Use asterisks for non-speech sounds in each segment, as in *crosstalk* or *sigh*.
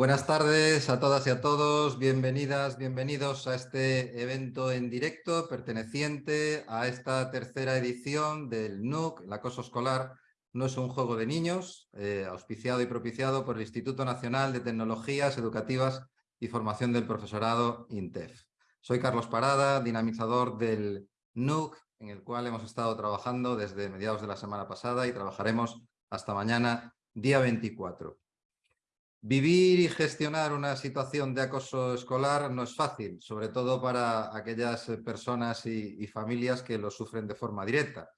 Buenas tardes a todas y a todos, bienvenidas, bienvenidos a este evento en directo perteneciente a esta tercera edición del NUC, el acoso escolar no es un juego de niños, eh, auspiciado y propiciado por el Instituto Nacional de Tecnologías Educativas y Formación del Profesorado INTEF. Soy Carlos Parada, dinamizador del NUC, en el cual hemos estado trabajando desde mediados de la semana pasada y trabajaremos hasta mañana, día 24. Vivir y gestionar una situación de acoso escolar no es fácil, sobre todo para aquellas personas y, familias que lo sufren de forma directa.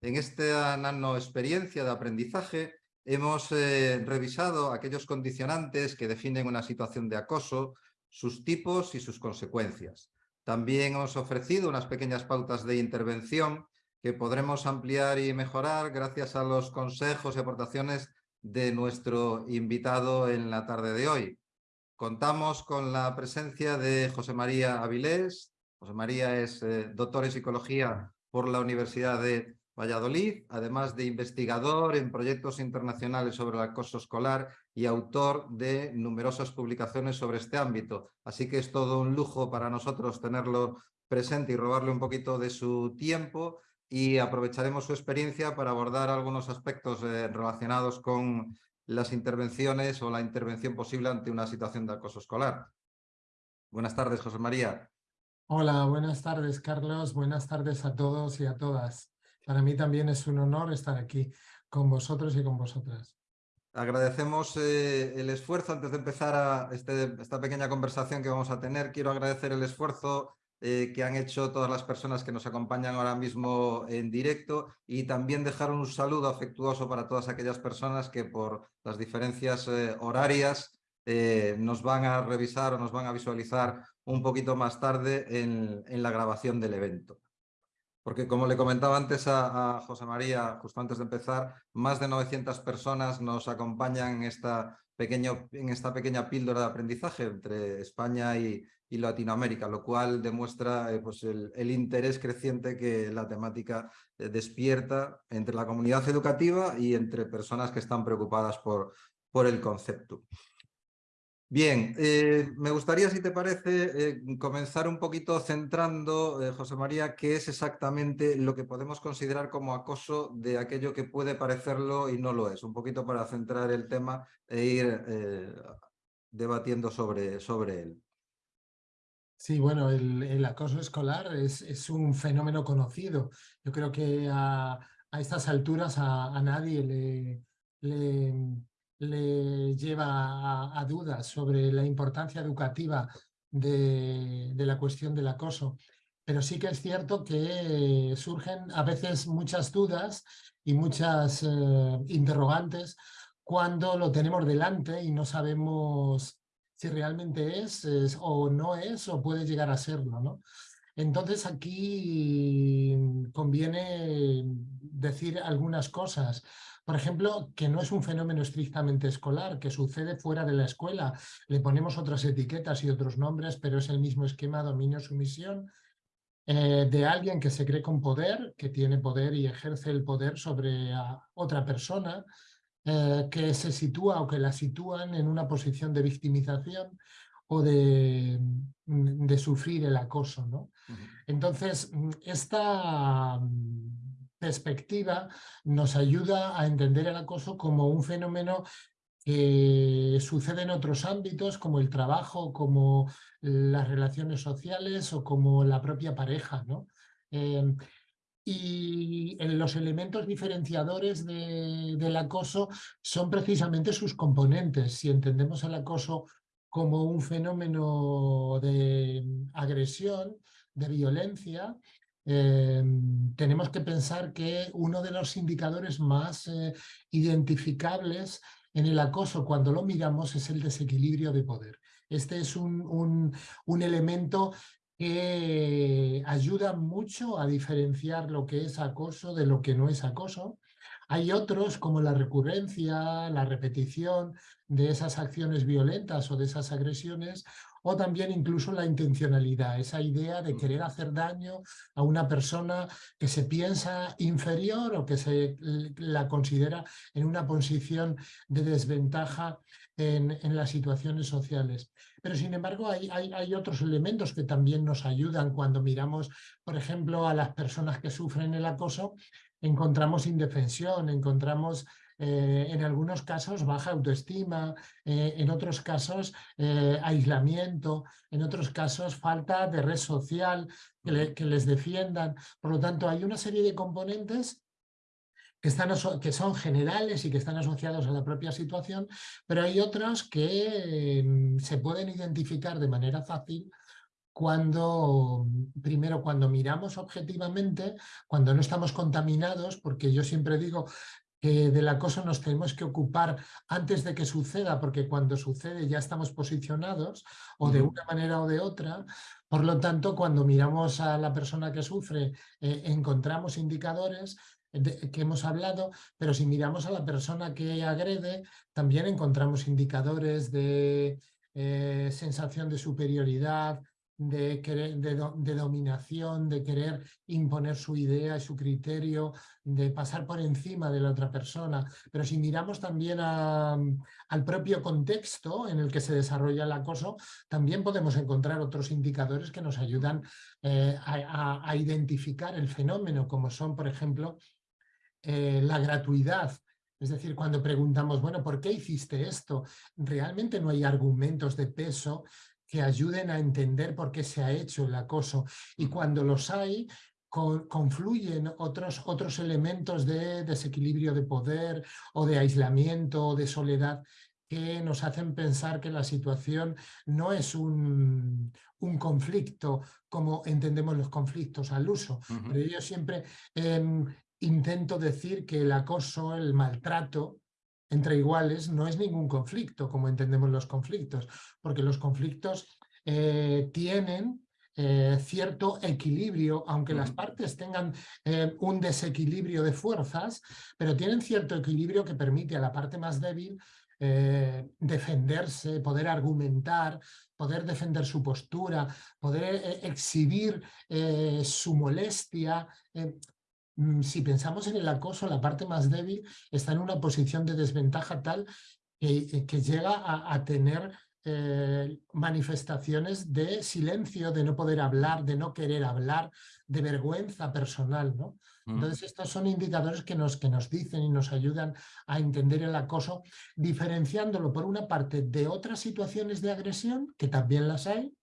En esta experiencia de aprendizaje hemos eh, revisado aquellos condicionantes que definen una situación de acoso, sus tipos y sus consecuencias. También hemos ofrecido unas pequeñas pautas de intervención que podremos ampliar y mejorar gracias a los consejos y aportaciones de nuestro invitado en la tarde de hoy. Contamos con la presencia de José María Avilés. José María es eh, doctor en psicología por la Universidad de Valladolid, además de investigador en proyectos internacionales sobre el acoso escolar y autor de numerosas publicaciones sobre este ámbito. Así que es todo un lujo para nosotros tenerlo presente y robarle un poquito de su tiempo y aprovecharemos su experiencia para abordar algunos aspectos eh, relacionados con las intervenciones o la intervención posible ante una situación de acoso escolar. Buenas tardes, José María. Hola, buenas tardes, Carlos. Buenas tardes a todos y a todas. Para mí también es un honor estar aquí con vosotros y con vosotras. Agradecemos eh, el esfuerzo, antes de empezar a este, esta pequeña conversación que vamos a tener, quiero agradecer el esfuerzo eh, que han hecho todas las personas que nos acompañan ahora mismo en directo y también dejar un saludo afectuoso para todas aquellas personas que por las diferencias eh, horarias nos van a revisar o nos van a visualizar un poquito más tarde en, la grabación del evento. Porque como le comentaba antes a, José María, justo antes de empezar, más de 900 personas nos acompañan en esta, en esta pequeña píldora de aprendizaje entre España y, y Latinoamérica, lo cual demuestra eh, pues el, interés creciente que la temática eh, despierta entre la comunidad educativa y entre personas que están preocupadas por, por el concepto. Bien, eh, me gustaría, si te parece, comenzar un poquito centrando, José María, qué es exactamente lo que podemos considerar como acoso de aquello que puede parecerlo y no lo es. Un poquito para centrar el tema e ir debatiendo sobre, sobre él. Sí, bueno, el, acoso escolar es, un fenómeno conocido. Yo creo que a, estas alturas a, nadie le, le, lleva a, dudas sobre la importancia educativa de, la cuestión del acoso. Pero sí que es cierto que surgen a veces muchas dudas y muchas eh, interrogantes cuando lo tenemos delante y no sabemos si realmente es, o no es o puede llegar a serlo. ¿no? Entonces aquí conviene decir algunas cosas. Por ejemplo, que no es un fenómeno estrictamente escolar, que sucede fuera de la escuela. Le ponemos otras etiquetas y otros nombres, pero es el mismo esquema dominio-sumisión eh, de alguien que se cree con poder, que tiene poder y ejerce el poder sobre otra persona, eh, que se sitúa o que la sitúan en una posición de victimización o de, mm, de sufrir el acoso. ¿no? Entonces, mm, esta mm, perspectiva nos ayuda a entender el acoso como un fenómeno que sucede en otros ámbitos como el trabajo, como las relaciones sociales o como la propia pareja. ¿no? Eh, y los elementos diferenciadores del acoso son precisamente sus componentes. Si entendemos el acoso como un fenómeno de agresión, de violencia, em, tenemos que pensar que uno de los indicadores más eh, identificables en el acoso cuando lo miramos es el desequilibrio de poder. Este es un, un elemento que ayuda mucho a diferenciar lo que es acoso de lo que no es acoso. Hay otros como la recurrencia, la repetición de esas acciones violentas o de esas agresiones o también incluso la intencionalidad, esa idea de querer hacer daño a una persona que se piensa inferior o que se la considera en una posición de desventaja en, las situaciones sociales. Pero sin embargo hay, hay, otros elementos que también nos ayudan cuando miramos, por ejemplo, a las personas que sufren el acoso, encontramos indefensión, encontramos eh, en algunos casos baja autoestima, eh, en otros casos eh, aislamiento, en otros casos falta de red social que, que, les defiendan. Por lo tanto, hay una serie de componentes que, están, que son generales y que están asociados a la propia situación, pero hay otros que em, se pueden identificar de manera fácil cuando, primero, cuando miramos objetivamente, cuando no estamos contaminados, porque yo siempre digo que del acoso nos tenemos que ocupar antes de que suceda, porque cuando sucede ya estamos posicionados, o de una manera o de otra. Por lo tanto, cuando miramos a la persona que sufre, eh, encontramos indicadores que hemos hablado, pero si miramos a la persona que agrede, también encontramos indicadores de eh, sensación de superioridad, de, querer, de, dominación, de querer imponer su idea y su criterio, de pasar por encima de la otra persona. Pero si miramos también al propio contexto en el que se desarrolla el acoso, también podemos encontrar otros indicadores que nos ayudan eh, a, identificar el fenómeno, como son, por ejemplo, eh, la gratuidad, es decir, cuando preguntamos, bueno, ¿por qué hiciste esto? Realmente no hay argumentos de peso que ayuden a entender por qué se ha hecho el acoso. Y cuando los hay, confluyen otros, otros elementos de desequilibrio de poder o de aislamiento o de soledad que nos hacen pensar que la situación no es un, un conflicto como entendemos los conflictos al uso. Pero yo siempre em, intento decir que el acoso, el maltrato, entre iguales no es ningún conflicto, como entendemos los conflictos, porque los conflictos eh, tienen eh, cierto equilibrio, aunque las partes tengan eh, un desequilibrio de fuerzas, pero tienen cierto equilibrio que permite a la parte más débil defenderse, poder argumentar, poder defender su postura, poder exhibir su molestia, si pensamos en el acoso, la parte más débil está en una posición de desventaja tal que, eh, llega a, tener eh, manifestaciones de silencio, de no poder hablar, de no querer hablar, de vergüenza personal. ¿no? Entonces estos son indicadores que nos, que nos dicen y nos ayudan a entender el acoso, diferenciándolo por una parte de otras situaciones de agresión, que también las hay,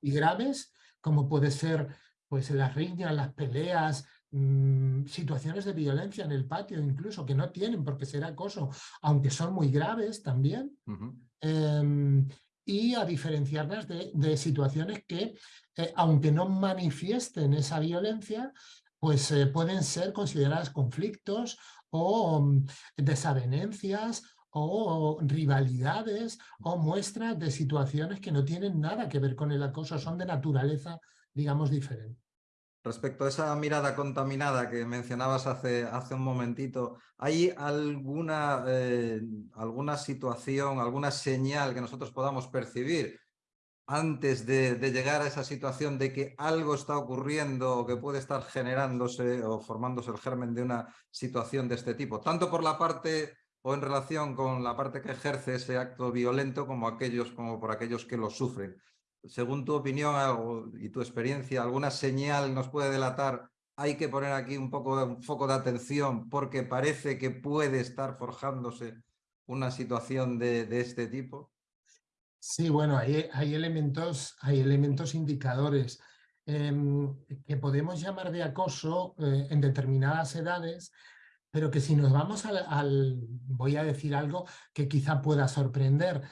y graves, como puede ser pues, las riñas, las peleas, Mm, situaciones de violencia en el patio incluso, que no tienen por qué ser acoso, aunque son muy graves también, em, y a diferenciarlas de, situaciones que, eh, aunque no manifiesten esa violencia, pues eh, pueden ser consideradas conflictos o mm, desavenencias o rivalidades o muestras de situaciones que no tienen nada que ver con el acoso, son de naturaleza, digamos, diferente. Respecto a esa mirada contaminada que mencionabas hace, hace un momentito, ¿hay alguna, eh, alguna situación, alguna señal que nosotros podamos percibir antes de, llegar a esa situación de que algo está ocurriendo o que puede estar generándose o formándose el germen de una situación de este tipo? Tanto por la parte o en relación con la parte que ejerce ese acto violento como, aquellos, como por aquellos que lo sufren según tu opinión y tu experiencia, alguna señal nos puede delatar, hay que poner aquí un poco de un foco de atención porque parece que puede estar forjándose una situación de, este tipo? Sí, bueno, hay, elementos, hay elementos indicadores em, que podemos llamar de acoso eh, en determinadas edades, pero que si nos vamos al, voy a decir algo que quizá pueda sorprender,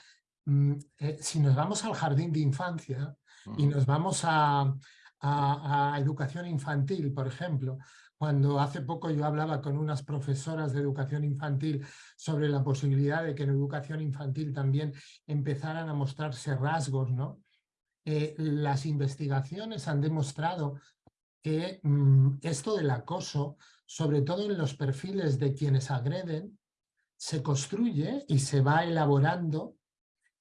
eh, si nos vamos al jardín de infancia y nos vamos a, educación infantil, por ejemplo, cuando hace poco yo hablaba con unas profesoras de educación infantil sobre la posibilidad de que en educación infantil también empezaran a mostrarse rasgos, ¿no? Eh, las investigaciones han demostrado que mm, esto del acoso, sobre todo en los perfiles de quienes agreden, se construye y se va elaborando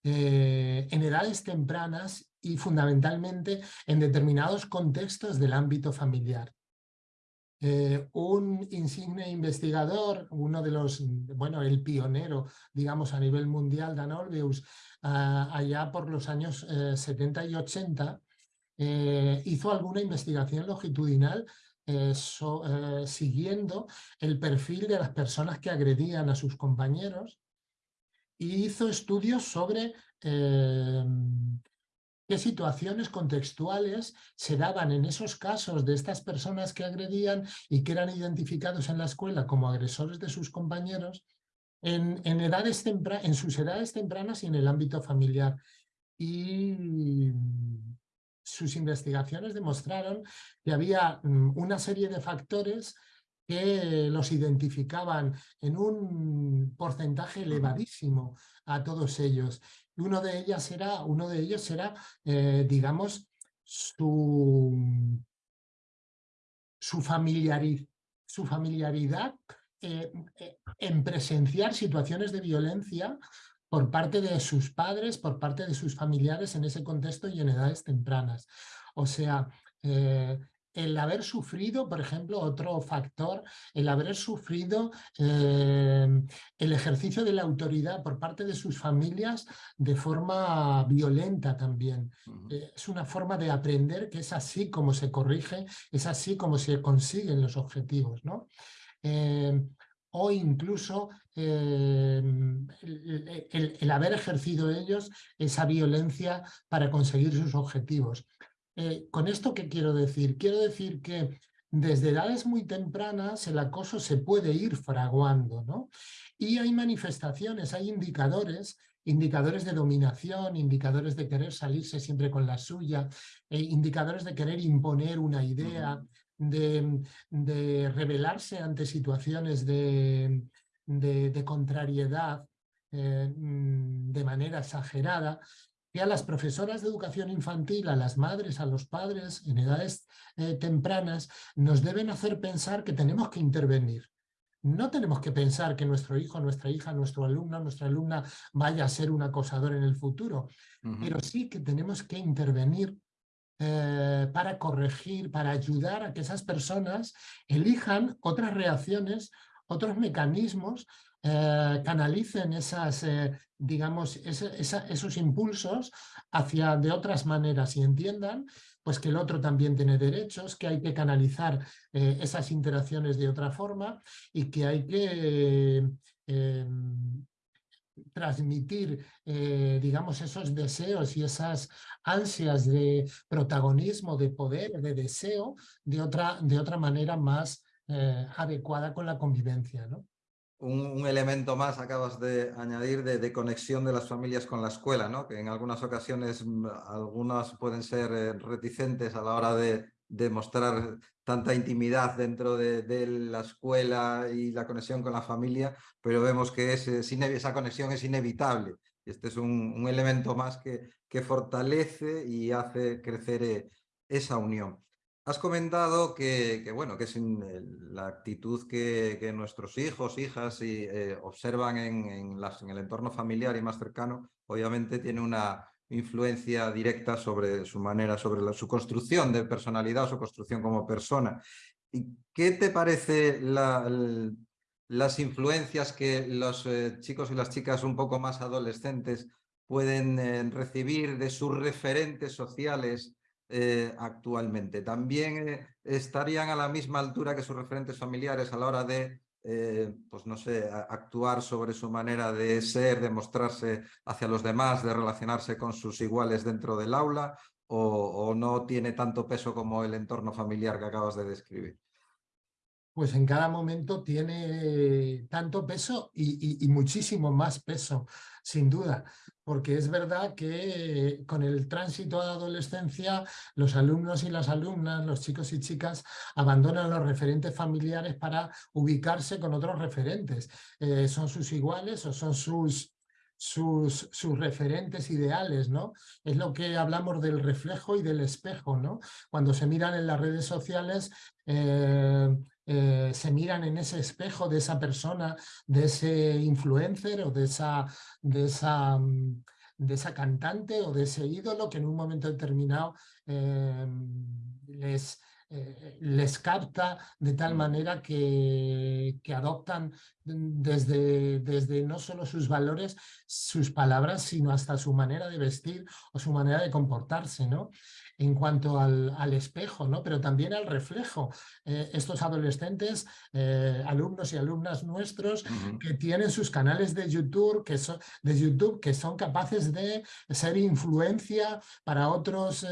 eh, en edades tempranas y fundamentalmente en determinados contextos del ámbito familiar. Eh, un insigne investigador, uno de los, bueno, el pionero, digamos, a nivel mundial, Dan Olveus, ah, allá por los años 70 y 80, hizo alguna investigación longitudinal eh, eh, siguiendo el perfil de las personas que agredían a sus compañeros y hizo estudios sobre em, qué situaciones contextuales se daban en esos casos de estas personas que agredían y que eran identificados en la escuela como agresores de sus compañeros en, en, edades en sus edades tempranas y en el ámbito familiar. Y sus investigaciones demostraron que había mm, una serie de factores que los identificaban en un porcentaje elevadísimo a todos ellos. Uno de, ellas era, uno de ellos era, eh, digamos, su, su, su familiaridad eh, eh, en presenciar situaciones de violencia por parte de sus padres, por parte de sus familiares en ese contexto y en edades tempranas. O sea, eh, el haber sufrido, por ejemplo, otro factor, el haber sufrido eh, el ejercicio de la autoridad por parte de sus familias de forma violenta también. Eh, es una forma de aprender que es así como se corrige, es así como se consiguen los objetivos. ¿no? o incluso em, el, haber ejercido ellos esa violencia para conseguir sus objetivos. Eh, ¿Con esto qué quiero decir? Quiero decir que desde edades muy tempranas el acoso se puede ir fraguando, ¿no? Y hay manifestaciones, hay indicadores, indicadores de dominación, indicadores de querer salirse siempre con la suya, e indicadores de querer imponer una idea, de, rebelarse ante situaciones de, contrariedad eh, mm, de manera exagerada, a las profesoras de educación infantil, a las madres, a los padres en edades eh, tempranas, nos deben hacer pensar que tenemos que intervenir. No tenemos que pensar que nuestro hijo, nuestra hija, nuestro alumno, nuestra alumna vaya a ser un acosador en el futuro, pero sí que tenemos que intervenir eh, para corregir, para ayudar a que esas personas elijan otras reacciones, otros mecanismos, eh, canalicen esas, eh, digamos, esos impulsos hacia de otras maneras y entiendan pues que el otro también tiene derechos, que hay que canalizar esas interacciones de otra forma y que hay que em, transmitir, eh, digamos, esos deseos y esas ansias de protagonismo, de poder, de deseo, de otra, de otra manera más eh, adecuada con la convivencia. ¿no? Un, elemento más acabas de añadir de, conexión de las familias con la escuela, ¿no? que en algunas ocasiones mm, algunas pueden ser eh, reticentes a la hora de, demostrar tanta intimidad dentro de, la escuela y la conexión con la familia, pero vemos que esa conexión es inevitable. Este es un, elemento más que, que, fortalece y hace crecer eh, esa unión. Has comentado que, bueno, que es la actitud que, nuestros hijos, hijas eh, observan en, el entorno familiar y más cercano, obviamente tiene una, influencia directa sobre su manera, sobre su construcción de personalidad su construcción como persona. ¿Y qué te parece las influencias que los eh, chicos y las chicas un poco más adolescentes pueden eh, recibir de sus referentes sociales eh, actualmente? ¿También estarían a la misma altura que sus referentes familiares a la hora de eh, pues no sé, actuar sobre su manera de ser, de mostrarse hacia los demás, de relacionarse con sus iguales dentro del aula o, no tiene tanto peso como el entorno familiar que acabas de describir? Pues en cada momento tiene tanto peso y muchísimo más peso, sin duda porque es verdad que con el tránsito a la adolescencia los alumnos y las alumnas, los chicos y chicas abandonan los referentes familiares para ubicarse con otros referentes. Eh, son sus iguales o son sus, sus, sus, referentes ideales, ¿no? Es lo que hablamos del reflejo y del espejo, ¿no? Cuando se miran en las redes sociales, eh, eh, se miran en ese espejo de esa persona, de ese influencer o de esa, de esa, mm, de esa cantante o de ese ídolo que en un momento determinado les, eh, les capta de tal manera que, que adoptan desde, desde, no solo sus valores, sus palabras, sino hasta su manera de vestir o su manera de comportarse, ¿no? En cuanto al, al espejo, ¿no? Pero también al reflejo. Eh, estos adolescentes, eh, alumnos y alumnas nuestros, que tienen sus canales de YouTube, que son, de YouTube que son capaces de ser influencia para otros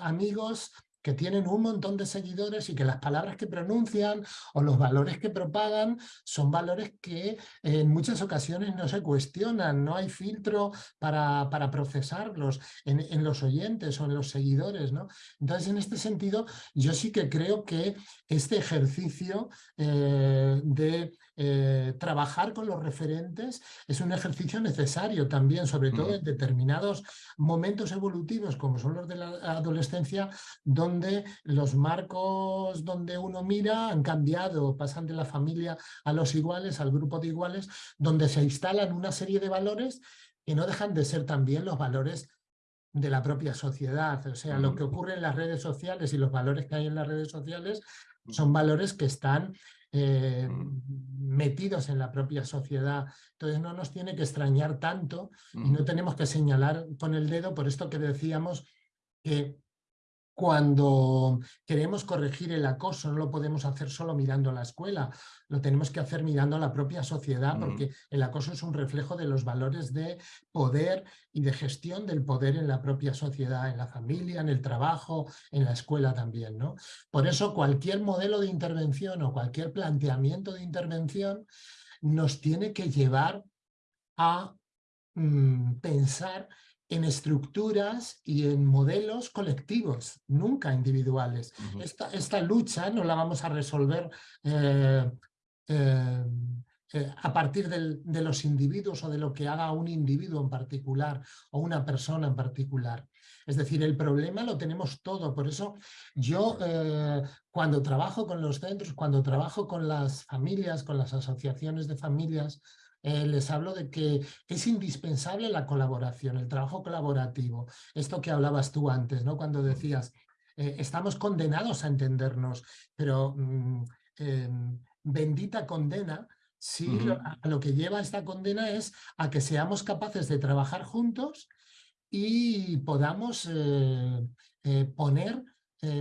amigos que tienen un montón de seguidores y que las palabras que pronuncian o los valores que propagan son valores que en muchas ocasiones no se cuestionan, no hay filtro para, para procesarlos en, los oyentes o en los seguidores. ¿no? Entonces, en este sentido, yo sí que creo que este ejercicio eh, de eh, trabajar con los referentes es un ejercicio necesario también, sobre todo en determinados momentos evolutivos como son los de la adolescencia, donde los marcos donde uno mira han cambiado, pasan de la familia a los iguales, al grupo de iguales, donde se instalan una serie de valores que no dejan de ser también los valores de la propia sociedad. O sea, lo que ocurre en las redes sociales y los valores que hay en las redes sociales son valores que están eh, metidos en la propia sociedad. Entonces no nos tiene que extrañar tanto y no tenemos que señalar con el dedo por esto que decíamos que cuando queremos corregir el acoso no lo podemos hacer solo mirando a la escuela, lo tenemos que hacer mirando a la propia sociedad porque el acoso es un reflejo de los valores de poder y de gestión del poder en la propia sociedad, en la familia, en el trabajo, en la escuela también. ¿no? Por eso cualquier modelo de intervención o cualquier planteamiento de intervención nos tiene que llevar a mm, pensar en estructuras y en modelos colectivos, nunca individuales. esta, esta, lucha no la vamos a resolver eh, eh, eh, a partir de los individuos o de lo que haga un individuo en particular o una persona en particular. Es decir, el problema lo tenemos todo. Por eso yo cuando trabajo con los centros, cuando trabajo con las familias, con las asociaciones de familias, eh, les hablo de que es indispensable la colaboración, el trabajo colaborativo. Esto que hablabas tú antes, ¿no? cuando decías, eh, estamos condenados a entendernos, pero mm, em, bendita condena Sí, a lo que lleva esta condena es a que seamos capaces de trabajar juntos y podamos eh, poner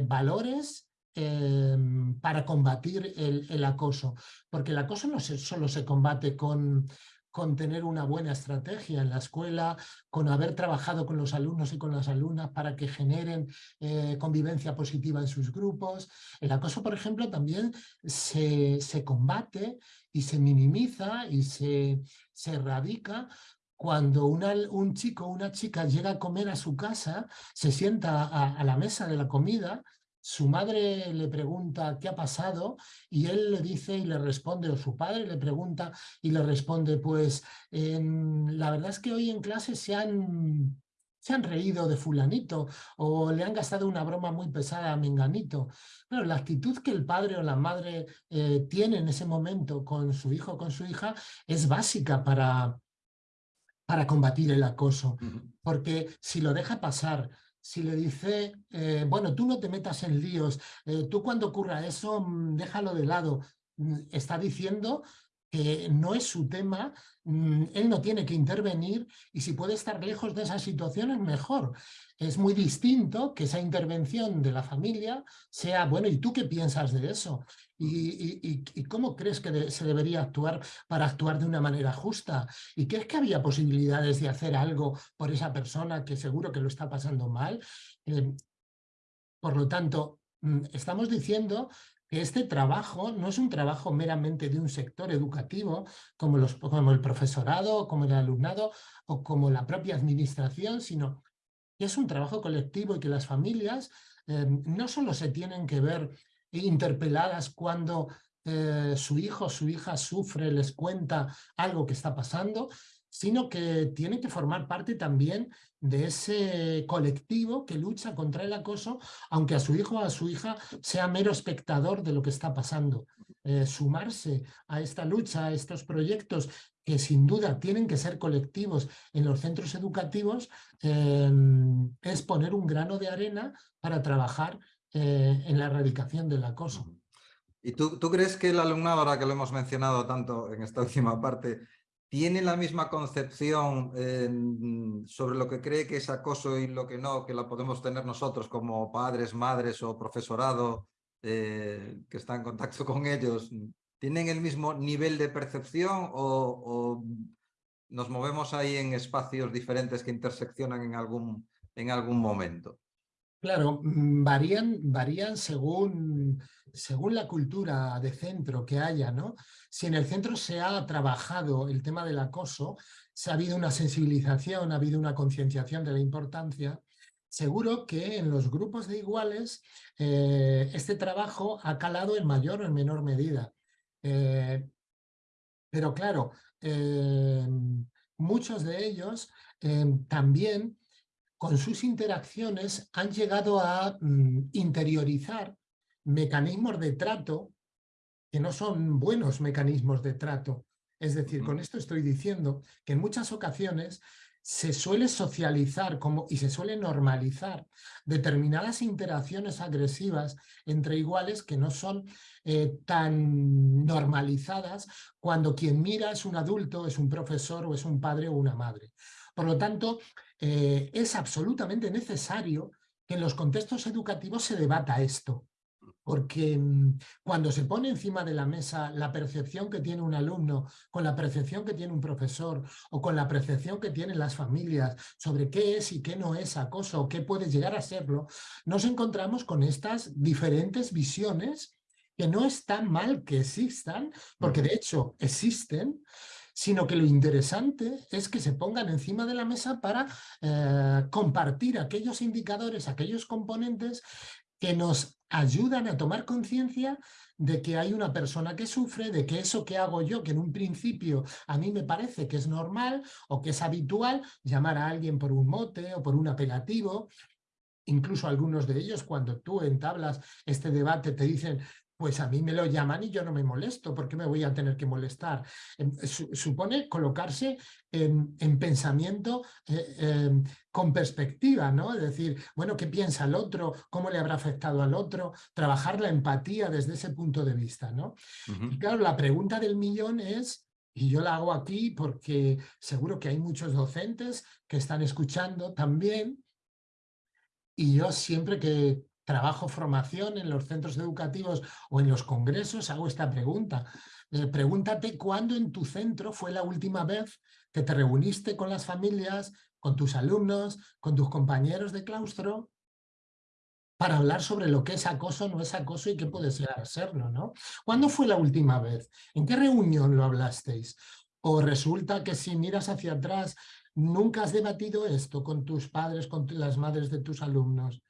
valores Em, para combatir el, acoso. Porque el acoso no solo se combate con, con tener una buena estrategia en la escuela, con haber trabajado con los alumnos y con las alumnas para que generen eh, convivencia positiva en sus grupos. El acoso, por ejemplo, también se, se combate y se minimiza y se, se erradica cuando un chico o una chica llega a comer a su casa, se sienta a la mesa de la comida su madre le pregunta qué ha pasado y él le dice y le responde, o su padre le pregunta y le responde, pues la verdad es que hoy en clase se han, se han reído de fulanito o le han gastado una broma muy pesada a menganito. Pero la actitud que el padre o la madre eh, tiene en ese momento con su hijo o con su hija es básica para, para combatir el acoso. Porque si lo deja pasar, si le dice, eh, bueno, tú no te metas en líos, eh, tú cuando ocurra eso, mm, déjalo de lado, mm, está diciendo que no es su tema, mm, él no tiene que intervenir y si puede estar lejos de esas situaciones, mejor. Es muy distinto que esa intervención de la familia sea, bueno, ¿y tú qué piensas de eso? ¿Y, cómo crees que se debería actuar para actuar de una manera justa? ¿Y crees que había posibilidades de hacer algo por esa persona que seguro que lo está pasando mal? Eh, por lo tanto, estamos diciendo este trabajo no es un trabajo meramente de un sector educativo como, los, como el profesorado, como el alumnado o como la propia administración, sino que es un trabajo colectivo y que las familias eh, no solo se tienen que ver interpeladas cuando eh, su hijo o su hija sufre, les cuenta algo que está pasando, sino que tiene que formar parte también de ese colectivo que lucha contra el acoso, aunque a su hijo o a su hija sea mero espectador de lo que está pasando. Eh, sumarse a esta lucha, a estos proyectos que sin duda tienen que ser colectivos en los centros educativos, em, es poner un grano de arena para trabajar eh, en la erradicación del acoso. ¿Y tú, tú, crees que el alumnado, ahora que lo hemos mencionado tanto en esta *laughs* última parte, tiene la misma concepción sobre lo que cree que es acoso y lo que no, que la podemos tener nosotros como padres, madres o profesorado eh, que está en contacto con ellos? ¿Tienen el mismo nivel de percepción o, nos movemos ahí en espacios diferentes que interseccionan en algún, en algún momento? Claro, mm, varían, varían según, según la cultura de centro que haya, ¿no? Si en el centro se ha trabajado el tema del acoso, se ha habido una sensibilización, ha habido una concienciación de la importancia, seguro que en los grupos de iguales eh, este trabajo ha calado en mayor o en menor medida. Eh, pero claro, eh, muchos de ellos también con sus interacciones han llegado a mm, interiorizar mecanismos de trato que no son buenos mecanismos de trato. Es decir, con esto estoy diciendo que en muchas ocasiones se suele socializar como, y se suele normalizar determinadas interacciones agresivas entre iguales que no son eh, tan normalizadas cuando quien mira es un adulto, es un profesor o es un padre o una madre. Por lo tanto, eh, es absolutamente necesario que en los contextos educativos se debata esto. Porque mm, cuando se pone encima de la mesa la percepción que tiene un alumno con la percepción que tiene un profesor o con la percepción que tienen las familias sobre qué es y qué no es acoso o qué puede llegar a serlo, nos encontramos con estas diferentes visiones que no están mal que existan, porque de hecho existen, sino que lo interesante es que se pongan encima de la mesa para eh, compartir aquellos indicadores, aquellos componentes que nos ayudan a tomar conciencia de que hay una persona que sufre, de que eso que hago yo, que en un principio a mí me parece que es normal o que es habitual, llamar a alguien por un mote o por un apelativo, incluso algunos de ellos cuando tú entablas este debate te dicen pues a mí me lo llaman y yo no me molesto, ¿por qué me voy a tener que molestar? Em, supone colocarse en, pensamiento eh, em, con perspectiva, ¿no? Es decir, bueno, ¿qué piensa el otro? ¿Cómo le habrá afectado al otro? Trabajar la empatía desde ese punto de vista, ¿no? Y claro, la pregunta del millón es, y yo la hago aquí porque seguro que hay muchos docentes que están escuchando también, y yo siempre que trabajo formación en los centros educativos o en los congresos, hago esta pregunta. Eh, pregúntate cuándo en tu centro fue la última vez que te reuniste con las familias, con tus alumnos, con tus compañeros de claustro, para hablar sobre lo que es acoso, no es acoso y qué puede ser serlo, ¿no? ¿Cuándo fue la última vez? ¿En qué reunión lo hablasteis? O resulta que si miras hacia atrás, nunca has debatido esto con tus padres, con las madres de tus alumnos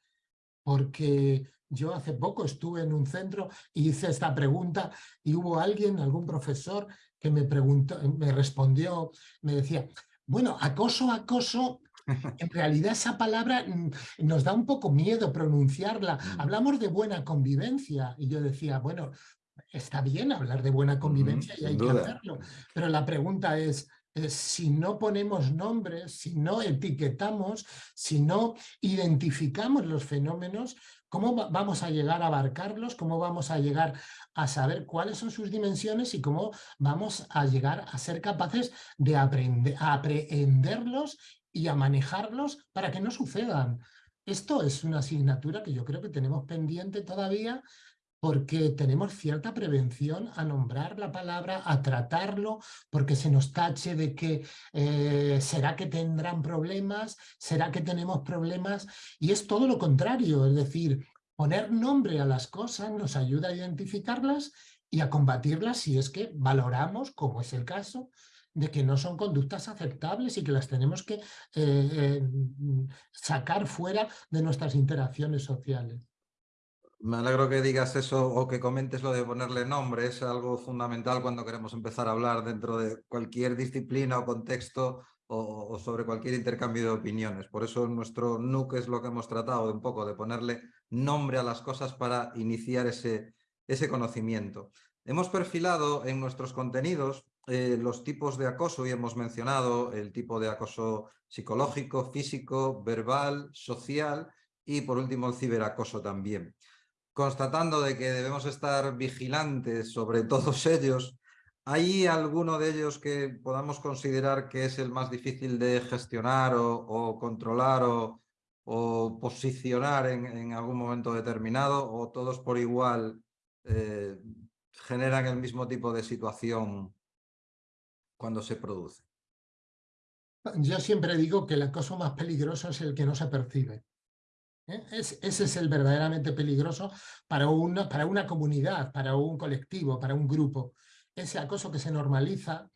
porque yo hace poco estuve en un centro y hice esta pregunta y hubo alguien, algún profesor, que me, preguntó, me respondió, me decía, bueno, acoso, acoso, *laughs* en realidad esa palabra mm, nos da un poco miedo pronunciarla. Mm. Hablamos de buena convivencia y yo decía, bueno, está bien hablar de buena convivencia y hay que hacerlo, pero la pregunta es, eh, si no ponemos nombres, si no etiquetamos, si no identificamos los fenómenos, ¿cómo vamos a llegar a abarcarlos? ¿Cómo vamos a llegar a saber cuáles son sus dimensiones y cómo vamos a llegar a ser capaces de aprender, a aprehenderlos y a manejarlos para que no sucedan? Esto es una asignatura que yo creo que tenemos pendiente todavía porque tenemos cierta prevención a nombrar la palabra, a tratarlo, porque se nos tache de que eh, será que tendrán problemas, será que tenemos problemas, y es todo lo contrario, es decir, poner nombre a las cosas nos ayuda a identificarlas y a combatirlas si es que valoramos, como es el caso, de que no son conductas aceptables y que las tenemos que eh, eh, sacar fuera de nuestras interacciones sociales. Me alegro que digas eso o que comentes lo de ponerle nombre. Es algo fundamental cuando queremos empezar a hablar dentro de cualquier disciplina o contexto o, sobre cualquier intercambio de opiniones. Por eso nuestro NUC es lo que hemos tratado de un poco de ponerle nombre a las cosas para iniciar ese, conocimiento. Hemos perfilado en nuestros contenidos eh, los tipos de acoso y hemos mencionado el tipo de acoso psicológico, físico, verbal, social y por último el ciberacoso también. Constatando de que debemos estar vigilantes sobre todos *laughs* ellos, ¿hay alguno de ellos que podamos considerar que es el más difícil de gestionar o, controlar o, posicionar en, algún momento determinado o todos por igual eh, generan el mismo tipo de situación cuando se produce. Yo siempre digo que el acoso más peligroso es el que no se percibe. ¿Eh? ese es el verdaderamente peligroso para una, para una comunidad, para un colectivo, para un grupo. Ese acoso que se normaliza.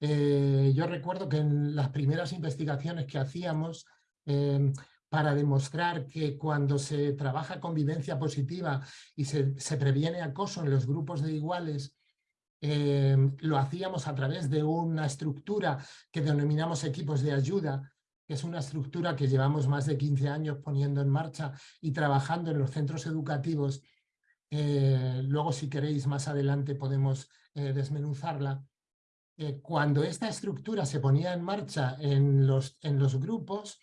Eh, yo recuerdo que en las primeras investigaciones que hacíamos em, para demostrar que cuando se trabaja convivencia positiva y se, se previene acoso en los grupos de iguales, Em, lo hacíamos a través de una estructura que denominamos equipos de ayuda, que es una estructura que llevamos más de 15 años poniendo en marcha y trabajando en los centros educativos. Eh, luego, si queréis, más adelante podemos eh, desmenuzarla. Eh, cuando esta estructura se ponía en marcha en los, en los grupos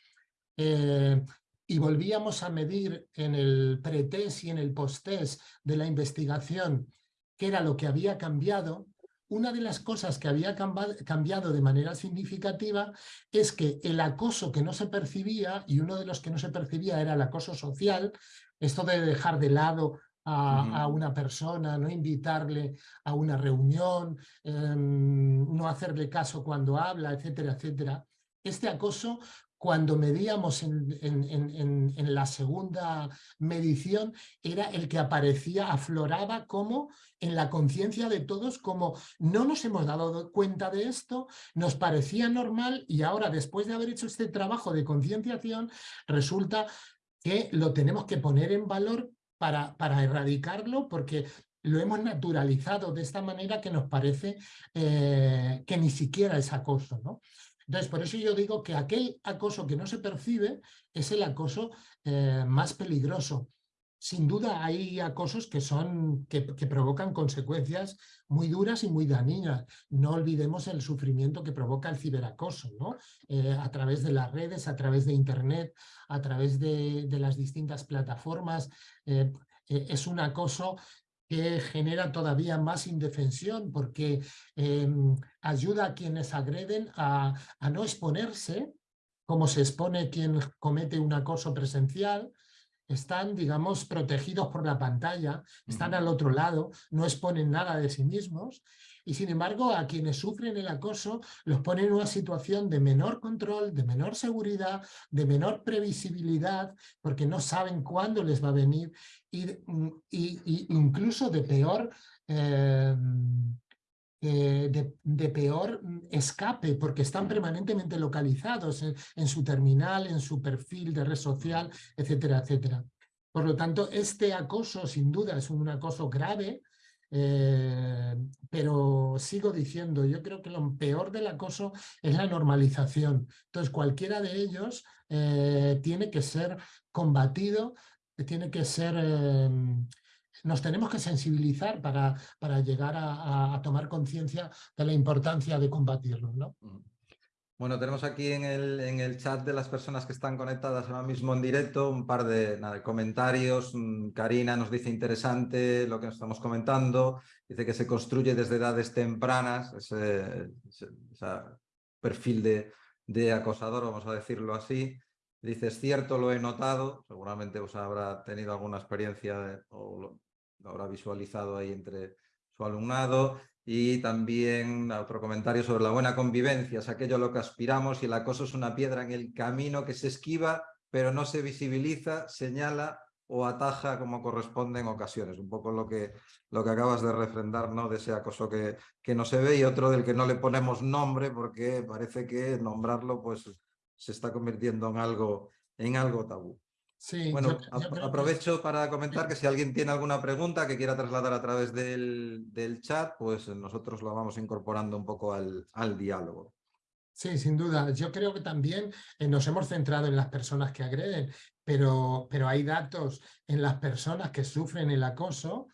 y volvíamos a medir en el pretest y en el posttest de la investigación qué era lo que había cambiado, una de las cosas que había cambiado de manera significativa es que el acoso que no se percibía, y uno de los que no se percibía era el acoso social, esto de dejar de lado a, una persona, no invitarle a una reunión, em, no hacerle caso cuando habla, etcétera, etcétera. Este acoso cuando medíamos en, la segunda medición, era el que aparecía, afloraba como en la conciencia de todos, como no nos hemos dado cuenta de esto, nos parecía normal y ahora después de haber hecho este trabajo de concienciación, resulta que lo tenemos que poner en valor para, erradicarlo porque lo hemos naturalizado de esta manera que nos parece eh, que ni siquiera es acoso. ¿no? Entonces, por eso yo digo que aquel acoso que no se percibe es el acoso eh, más peligroso. Sin duda hay acosos que, son, que, provocan consecuencias muy duras y muy dañinas. No olvidemos el sufrimiento que provoca el ciberacoso, ¿no? Eh, a través de las redes, a través de Internet, a través de, las distintas plataformas. Eh, es un acoso que genera todavía más indefensión porque em, ayuda a quienes agreden a, no exponerse, como se expone quien comete un acoso presencial, están, digamos, protegidos por la pantalla, están al otro lado, no exponen nada de sí mismos y sin embargo a quienes sufren el acoso los ponen en una situación de menor control, de menor seguridad, de menor previsibilidad, porque no saben cuándo les va a venir y, mm, incluso de peor... Em, eh, de, peor escape, porque están permanentemente localizados en, su terminal, en su perfil de red social, etcétera, etcétera. Por lo tanto, este acoso sin duda es un acoso grave, eh, pero sigo diciendo, yo creo que lo peor del acoso es la normalización. Entonces, cualquiera de ellos eh, tiene que ser combatido, tiene que ser... Eh, nos tenemos que sensibilizar para, para llegar a, tomar conciencia de la importancia de combatirlo. ¿no? Bueno, tenemos aquí en el, en el, chat de las personas que están conectadas ahora mismo en directo un par de, comentarios. Mm, Karina nos dice interesante lo que nos estamos comentando. Dice que se construye desde edades tempranas ese, perfil de, de, acosador, vamos a decirlo así. Dice, es cierto, lo he notado. Seguramente os habrá tenido alguna experiencia o lo habrá visualizado ahí entre su alumnado y también otro comentario sobre la buena convivencia, es aquello a lo que aspiramos y el acoso es una piedra en el camino que se esquiva, pero no se visibiliza, señala o ataja como corresponde en ocasiones. Un poco lo que, lo que acabas de refrendar, ¿no? De ese acoso que, que no se ve y otro del que no le ponemos nombre porque parece que nombrarlo pues se está convirtiendo en algo, en algo tabú. Sí, bueno, aprovecho para comentar que si alguien tiene alguna pregunta que quiera trasladar a través del, chat, pues nosotros lo vamos incorporando un poco al, diálogo. Sí, sin duda. Yo creo que también eh, nos hemos centrado en las personas que agreden, pero, pero hay datos en las personas que sufren el acoso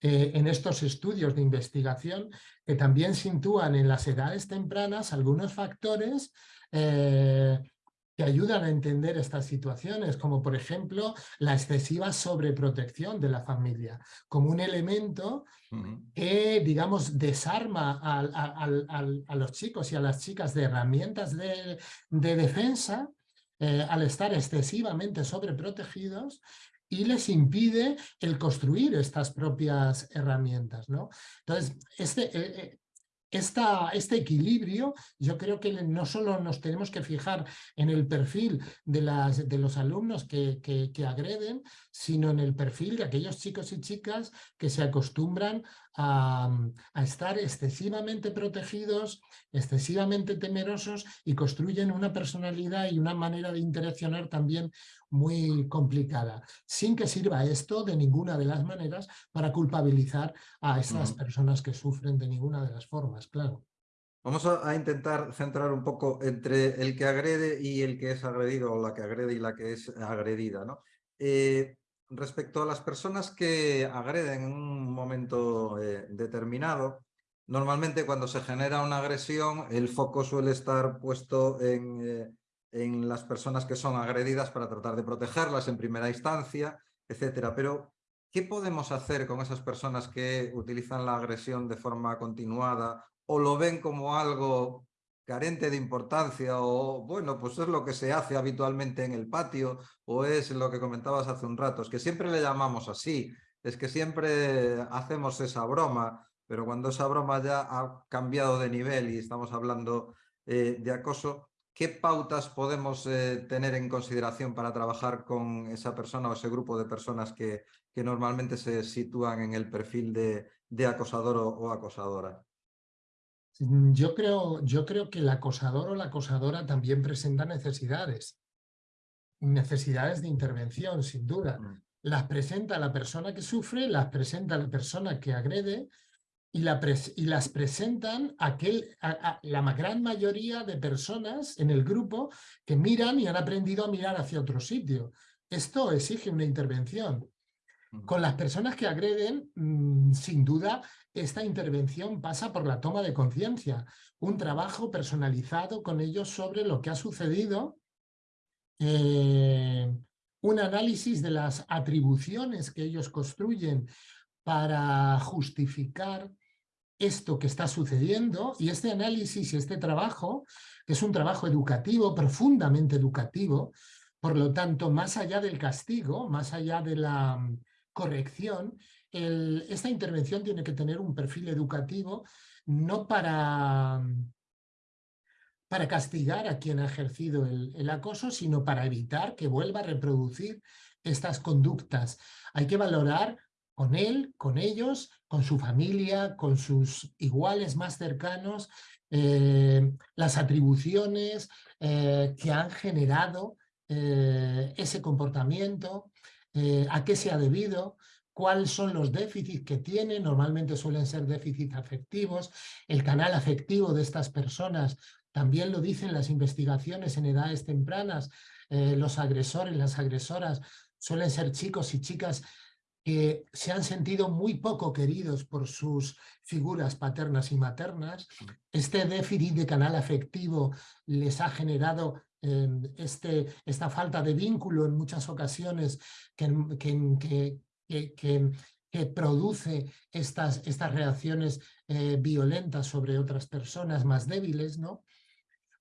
eh, en estos estudios de investigación que también sitúan en las edades tempranas algunos factores eh, que ayudan a entender estas situaciones, como por ejemplo la excesiva sobreprotección de la familia, como un elemento que, digamos, desarma a, los chicos y a las chicas de herramientas de, defensa eh, al estar excesivamente sobreprotegidos y les impide el construir estas propias herramientas. ¿no? Entonces, este, eh, eh, este equilibrio, yo creo que no solo nos tenemos que fijar en el perfil de, las, de los alumnos que, que, agreden, sino en el perfil de aquellos chicos y chicas que se acostumbran a, estar excesivamente protegidos, excesivamente temerosos y construyen una personalidad y una manera de interaccionar también muy complicada, sin que sirva esto de ninguna de las maneras para culpabilizar a esas personas que sufren de ninguna de las formas, claro. Vamos a, intentar centrar un poco entre el que agrede y el que es agredido, o la que agrede y la que es agredida. ¿no? Eh, respecto a las personas que agreden en un momento eh, determinado, normalmente cuando se genera una agresión, el foco suele estar puesto en eh, en las personas que son agredidas para tratar de protegerlas en primera instancia, etcétera. Pero, ¿qué podemos hacer con esas personas que utilizan la agresión de forma continuada o lo ven como algo carente de importancia o, bueno, pues es lo que se hace habitualmente en el patio o es lo que comentabas hace un rato, es que siempre le llamamos así, es que siempre hacemos esa broma, pero cuando esa broma ya ha cambiado de nivel y estamos hablando eh, de acoso, ¿qué pautas podemos eh, tener en consideración para trabajar con esa persona o ese grupo de personas que, que normalmente se sitúan en el perfil de, acosador o, acosadora? Mm, yo creo, yo creo que el acosador o la acosadora también presenta necesidades, necesidades de intervención, sin duda. Mm. Las presenta la persona que sufre, las presenta la persona que agrede, y, las presentan aquel, a, la gran mayoría de personas en el grupo que miran y han aprendido a mirar hacia otro sitio. Esto exige una intervención. Con las personas que agreden, mm, sin duda, esta intervención pasa por la toma de conciencia, un trabajo personalizado con ellos sobre lo que ha sucedido, eh, un análisis de las atribuciones que ellos construyen para justificar esto que está sucediendo y este análisis y este trabajo, es un trabajo educativo, profundamente educativo, por lo tanto, más allá del castigo, más allá de la mm, corrección, esta intervención tiene que tener un perfil educativo, no para, mm, para castigar a quien ha ejercido el acoso, sino para evitar que vuelva a reproducir estas conductas. Hay que valorar con él, con ellos, con su familia, con sus iguales más cercanos, eh, las atribuciones eh, que han generado eh, ese comportamiento, a qué se ha debido, cuáles son los déficits que tiene, normalmente suelen ser déficits afectivos, el canal afectivo de estas personas, también lo dicen las investigaciones en edades tempranas, los agresores, las agresoras suelen ser chicos y chicas que se han sentido muy poco queridos por sus figuras paternas y maternas. Este déficit de canal afectivo les ha generado em, este, esta falta de vínculo en muchas ocasiones que, que, que, produce estas, estas reacciones eh, violentas sobre otras personas más débiles, ¿no?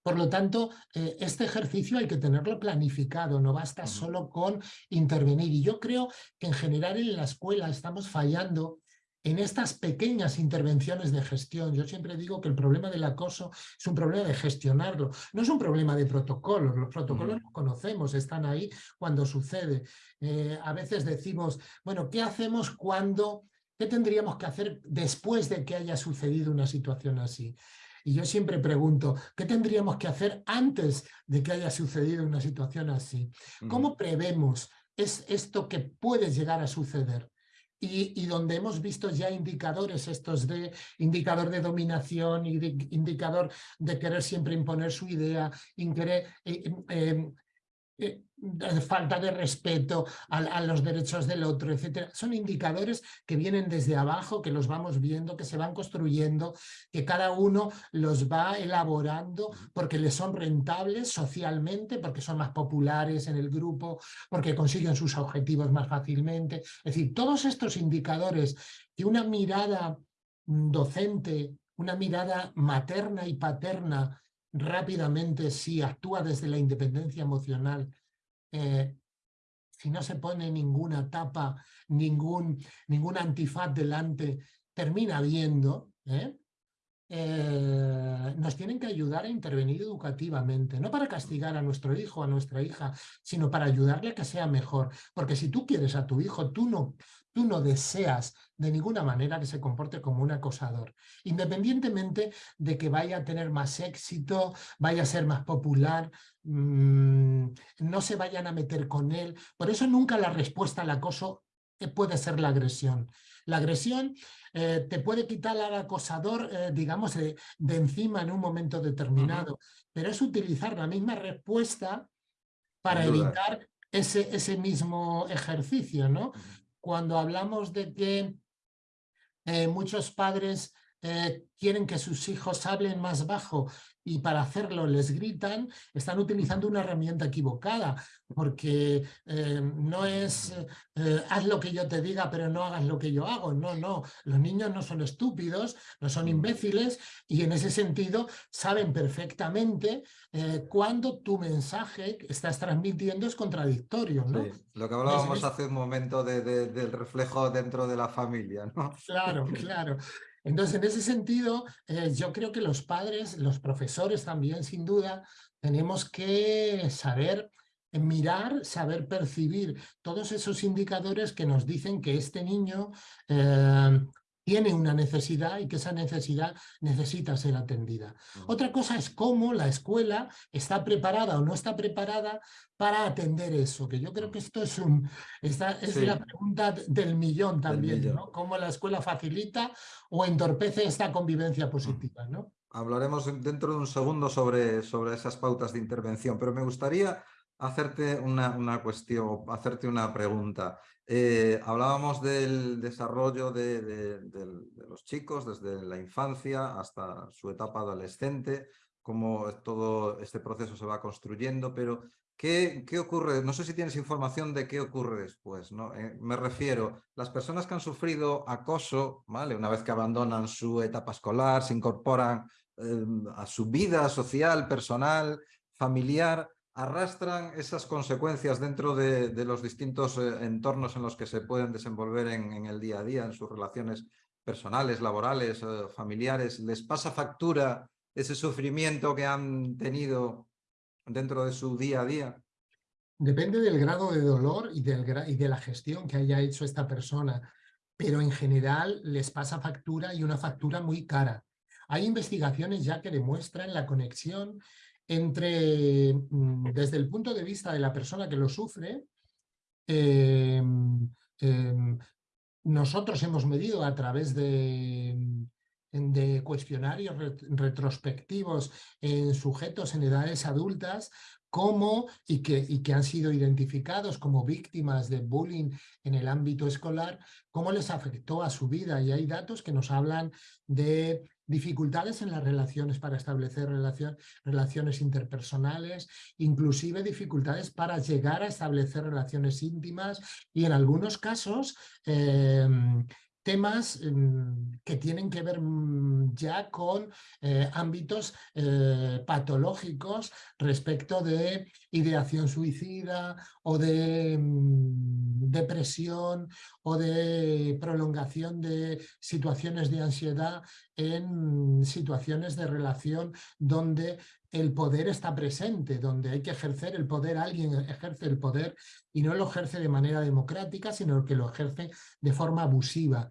Por lo tanto, eh, este ejercicio hay que tenerlo planificado, no basta solo con intervenir. Y yo creo que en general en la escuela estamos fallando en estas pequeñas intervenciones de gestión. Yo siempre digo que el problema del acoso es un problema de gestionarlo, no es un problema de protocolos. Los protocolos los conocemos, están ahí cuando sucede. Eh, a veces decimos, bueno, ¿qué hacemos cuando, qué tendríamos que hacer después de que haya sucedido una situación así? Y yo siempre pregunto, ¿qué tendríamos que hacer antes de que haya sucedido una situación así? ¿Cómo prevemos es esto que puede llegar a suceder. Y, donde hemos visto ya indicadores estos de indicador de dominación, y indicador de querer siempre imponer su idea, querer, eh, eh, eh, falta de respeto a, los derechos del otro, etcétera. Son indicadores que vienen desde abajo, que los vamos viendo, que se van construyendo, que cada uno los va elaborando porque les son rentables socialmente, porque son más populares en el grupo, porque consiguen sus objetivos más fácilmente. Es decir, todos estos indicadores que una mirada docente, una mirada materna y paterna rápidamente si actúa desde la independencia emocional, eh, si no se pone ninguna tapa, ningún, ningún antifaz delante, termina viendo, ¿eh? Eh, nos tienen que ayudar a intervenir educativamente, no para castigar a nuestro hijo, a nuestra hija, sino para ayudarle a que sea mejor. Porque si tú quieres a tu hijo, tú no, tú no deseas de ninguna manera que se comporte como un acosador, independientemente de que vaya a tener más éxito, vaya a ser más popular, mm, no se vayan a meter con él. Por eso nunca la respuesta al acoso puede ser la agresión. La agresión eh, te puede quitar al acosador, eh, digamos, de, encima en un momento determinado, pero es utilizar la misma respuesta para evitar ese, ese mismo ejercicio, ¿no? cuando hablamos de que eh, muchos padres eh, quieren que sus hijos hablen más bajo y para hacerlo les gritan, están utilizando una herramienta equivocada, porque eh, no es eh, haz lo que yo te diga, pero no hagas lo que yo hago. No, no, los niños no son estúpidos, no son imbéciles y en ese sentido saben perfectamente cuando tu mensaje que estás transmitiendo es contradictorio. ¿no? lo que hablábamos hace un momento del reflejo dentro de la familia. ¿no? Claro, *laughs* claro. Entonces, en ese sentido, eh, yo creo que los padres, los profesores también, sin duda, tenemos que saber mirar, saber percibir todos esos indicadores que nos dicen que este niño eh, tiene una necesidad y que esa necesidad necesita ser atendida. Otra cosa es cómo la escuela está preparada o no está preparada para atender eso, que yo creo que esto es, un, esta es la pregunta del millón también, ¿no? Cómo la escuela facilita o entorpece esta convivencia positiva, ¿no? Hablaremos dentro de un segundo sobre, sobre esas pautas de intervención, pero me gustaría hacerte una, una cuestión, hacerte una pregunta. Eh, hablábamos del desarrollo de, los chicos desde la infancia hasta su etapa adolescente, cómo todo este proceso se va construyendo, pero ¿qué, qué ocurre? No sé si tienes información de qué ocurre después. ¿no? Eh, me refiero, las personas que han sufrido acoso, ¿vale? una vez que abandonan su etapa escolar, se incorporan eh, a su vida social, personal, familiar, arrastran esas consecuencias dentro de, los distintos eh, entornos en los que se pueden desenvolver en, el día a día, en sus relaciones personales, laborales, eh, familiares, les pasa factura ese sufrimiento que han tenido dentro de su día a día? Depende del grado de dolor y, del, y de la gestión que haya hecho esta persona, pero en general les pasa factura y una factura muy cara. Hay investigaciones ya que demuestran la conexión entre, mm, desde el punto de vista de la persona que lo sufre, em, em, nosotros hemos medido a través de, de cuestionarios retrospectivos en sujetos en edades adultas cómo y que, y que han sido identificados como víctimas de bullying en el ámbito escolar, cómo les afectó a su vida. Y hay datos que nos hablan de dificultades en las relaciones para establecer relaciones interpersonales, inclusive dificultades para llegar a establecer relaciones íntimas y en algunos casos em, temas em, que tienen que ver mm, ya con eh, ámbitos eh, patológicos respecto de ideación suicida o de mm, depresión o de prolongación de situaciones de ansiedad en situaciones de relación donde el poder está presente, donde hay que ejercer el poder, alguien ejerce el poder y no lo ejerce de manera democrática, sino que lo ejerce de forma abusiva.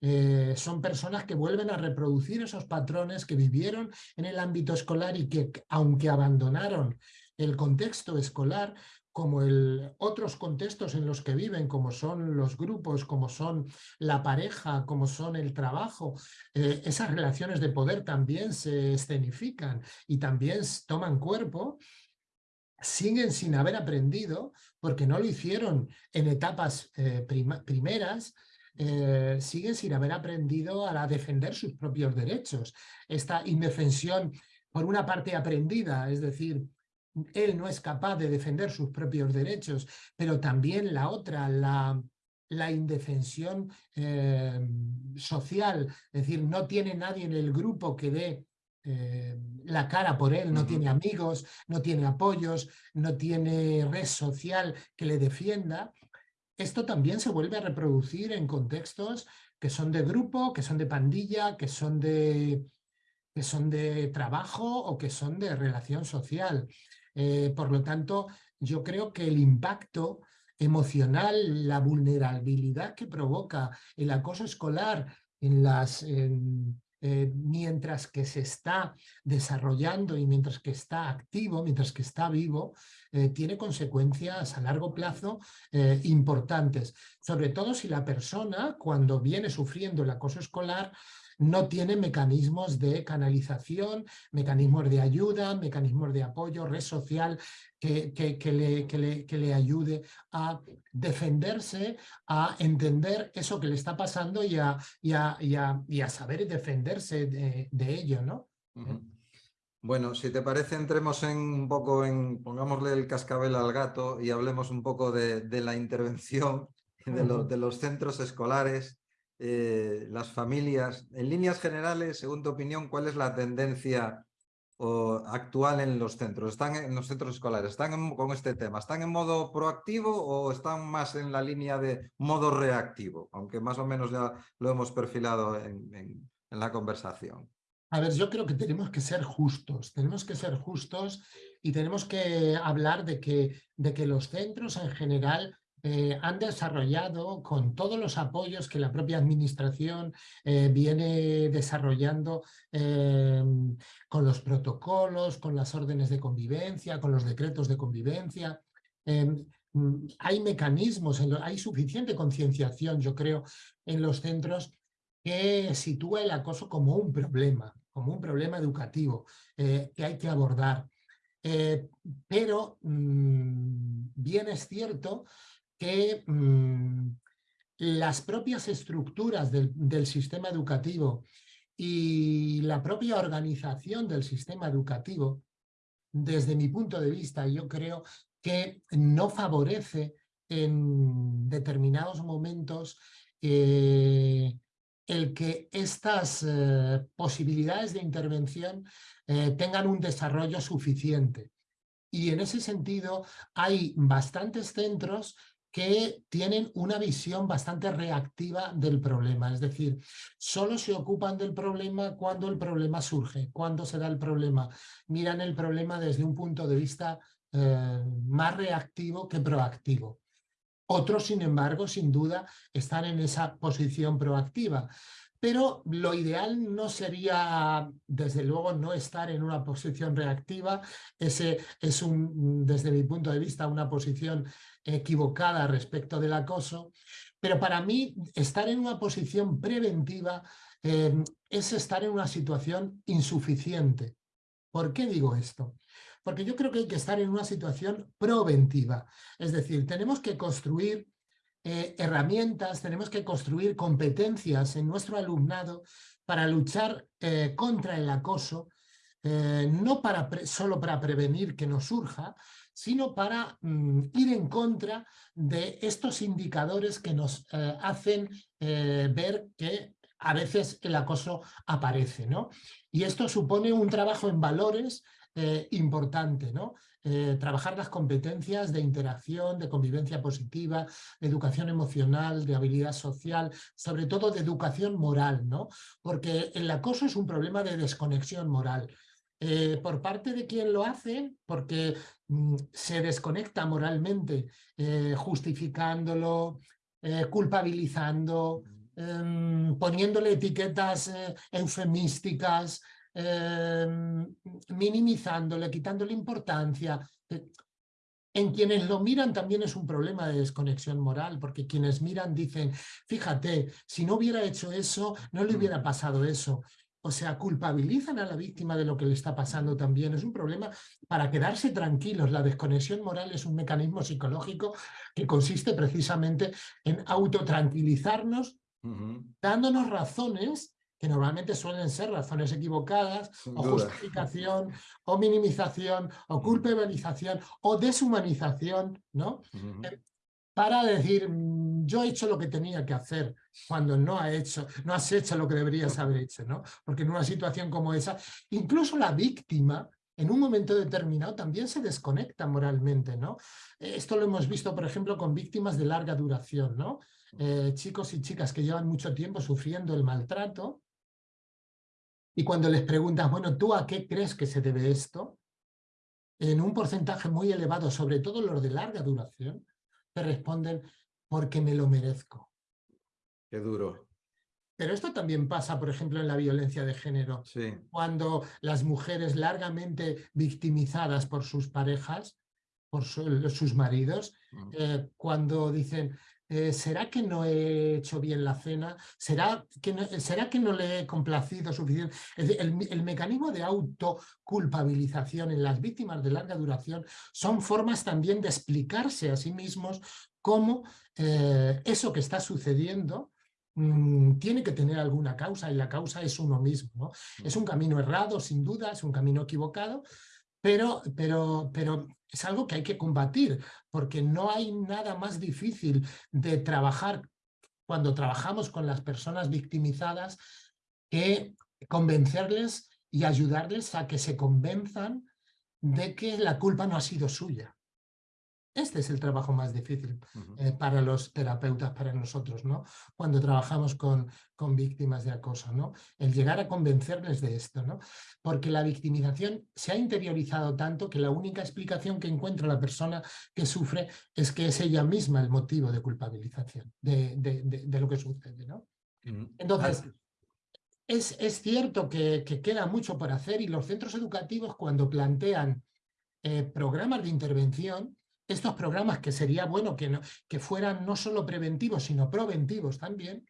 Eh, son personas que vuelven a reproducir esos patrones que vivieron en el ámbito escolar y que, aunque abandonaron el contexto escolar, como el, otros contextos en los que viven, como son los grupos, como son la pareja, como son el trabajo, eh, esas relaciones de poder también se escenifican y también toman cuerpo, siguen sin haber aprendido, porque no lo hicieron en etapas eh, primeras, eh, siguen sin haber aprendido a defender sus propios derechos. Esta indefensión, por una parte aprendida, es decir, él no es capaz de defender sus propios derechos, pero también la otra, la, la indefensión eh, social, es decir, no tiene nadie en el grupo que dé eh, la cara por él, no tiene amigos, no tiene apoyos, no tiene red social que le defienda. Esto también se vuelve a reproducir en contextos que son de grupo, que son de pandilla, que son de, que son de trabajo o que son de relación social. Eh, por lo tanto, yo creo que el impacto emocional, la vulnerabilidad que provoca el acoso escolar en las, eh, mientras que se está desarrollando y mientras que está activo, mientras que está vivo, eh, tiene consecuencias a largo plazo importantes. Sobre todo si la persona, cuando viene sufriendo el acoso escolar, no tiene mecanismos de canalización, mecanismos de ayuda, mecanismos de apoyo, red social que, que, le, que, le, ayude a defenderse, a entender eso que le está pasando y a, y a, saber defenderse de, ello, ¿no? Bueno, si te parece, entremos en un poco en, pongámosle el cascabel al gato y hablemos un poco de, la intervención *laughs* de, de los centros escolares eh, las familias. En líneas generales, según tu opinión, ¿cuál es la tendencia actual en los centros? ¿Están en los centros escolares? ¿Están con este tema? ¿Están en modo proactivo o están más en la línea de modo reactivo? Aunque más o menos ya lo hemos perfilado en, la conversación. A ver, yo creo que tenemos que ser justos, tenemos que ser justos y tenemos que hablar de que, de que los centros en general eh, han desarrollado con todos los apoyos que la propia administración eh, viene desarrollando em, con los protocolos, con las órdenes de convivencia, con los decretos de convivencia. Mm, hay mecanismos, hay suficiente concienciación, yo creo, en los centros que sitúa el acoso como un problema, como un problema educativo eh, que hay que abordar. pero mm, bien es cierto que mm, las propias estructuras del, sistema educativo y la propia organización del sistema educativo, desde mi punto de vista, yo creo que no favorece en determinados momentos eh, el que estas eh, posibilidades de intervención eh, tengan un desarrollo suficiente. Y en ese sentido hay bastantes centros que tienen una visión bastante reactiva del problema, es decir, solo se ocupan del problema cuando el problema surge, cuando se da el problema. Miran el problema desde un punto de vista eh, más reactivo que proactivo. Otros, sin embargo, sin duda, están en esa posición proactiva. Pero lo ideal no sería, desde luego, no estar en una posición reactiva. Ese es, un, desde mi punto de vista, una posición equivocada respecto del acoso. Pero para mí, estar en una posición preventiva em, es estar en una situación insuficiente. ¿Por qué digo esto? Porque yo creo que hay que estar en una situación preventiva. Es decir, tenemos que construir eh, herramientas, tenemos que construir competencias en nuestro alumnado para luchar eh, contra el acoso, eh, no para solo para prevenir que nos surja, sino para mm, ir en contra de estos indicadores que nos hacen ver que a veces el acoso aparece. ¿no? Y esto supone un trabajo en valores importante, ¿no? Eh, trabajar las competencias de interacción, de convivencia positiva, de educación emocional, de habilidad social, sobre todo de educación moral, ¿no? Porque el acoso es un problema de desconexión moral. Eh, por parte de quien lo hace, porque mm, se desconecta moralmente, eh, justificándolo, culpabilizando, em, poniéndole etiquetas eufemísticas, eh, minimizándole, quitándole importancia. En quienes lo miran también es un problema de desconexión moral, porque quienes miran dicen, fíjate, si no hubiera hecho eso, no le mm. hubiera pasado eso. O sea, culpabilizan a la víctima de lo que le está pasando también. Es un problema para quedarse tranquilos. La desconexión moral es un mecanismo psicológico que consiste precisamente en autotranquilizarnos, dándonos razones que normalmente suelen ser razones equivocadas, o justificación, o minimización, o culpabilización, o deshumanización, ¿no? Eh, para decir, yo he hecho lo que tenía que hacer, cuando no, ha hecho, no has hecho lo que deberías haber hecho, ¿no? Porque en una situación como esa, incluso la víctima, en un momento determinado también se desconecta moralmente, ¿no? Esto lo hemos visto, por ejemplo, con víctimas de larga duración, ¿no? Eh, chicos y chicas que llevan mucho tiempo sufriendo el maltrato y cuando les preguntas, bueno, ¿tú a qué crees que se debe esto? En un porcentaje muy elevado, sobre todo los de larga duración, te responden, porque me lo merezco. Qué duro. Pero esto también pasa, por ejemplo, en la violencia de género. Sí. Cuando las mujeres largamente victimizadas por sus parejas, por sus maridos, mm. eh, cuando dicen, eh, ¿será que no he hecho bien la cena? ¿Será que no, ¿será que no le he complacido suficiente? El, mecanismo de autoculpabilización en las víctimas de larga duración son formas también de explicarse a sí mismos cómo eh, eso que está sucediendo mm, tiene que tener alguna causa y la causa es uno mismo. Es un camino errado, sin duda, es un camino equivocado, pero, pero, pero es algo que hay que combatir, porque no hay nada más difícil de trabajar cuando trabajamos con las personas victimizadas que convencerles y ayudarles a que se convenzan de que la culpa no ha sido suya. Este es el trabajo más difícil eh, para los terapeutas, para nosotros, ¿no? Cuando trabajamos con, con víctimas de acoso, ¿no? El llegar a convencerles de esto, ¿no? Porque la victimización se ha interiorizado tanto que la única explicación que encuentra la persona que sufre es que es ella misma el motivo de culpabilización de, de, lo que sucede, ¿no? Entonces, es, es, cierto que, que, queda mucho por hacer y los centros educativos cuando plantean eh, programas de intervención estos programas que sería bueno que, no, que fueran no solo preventivos, sino preventivos también,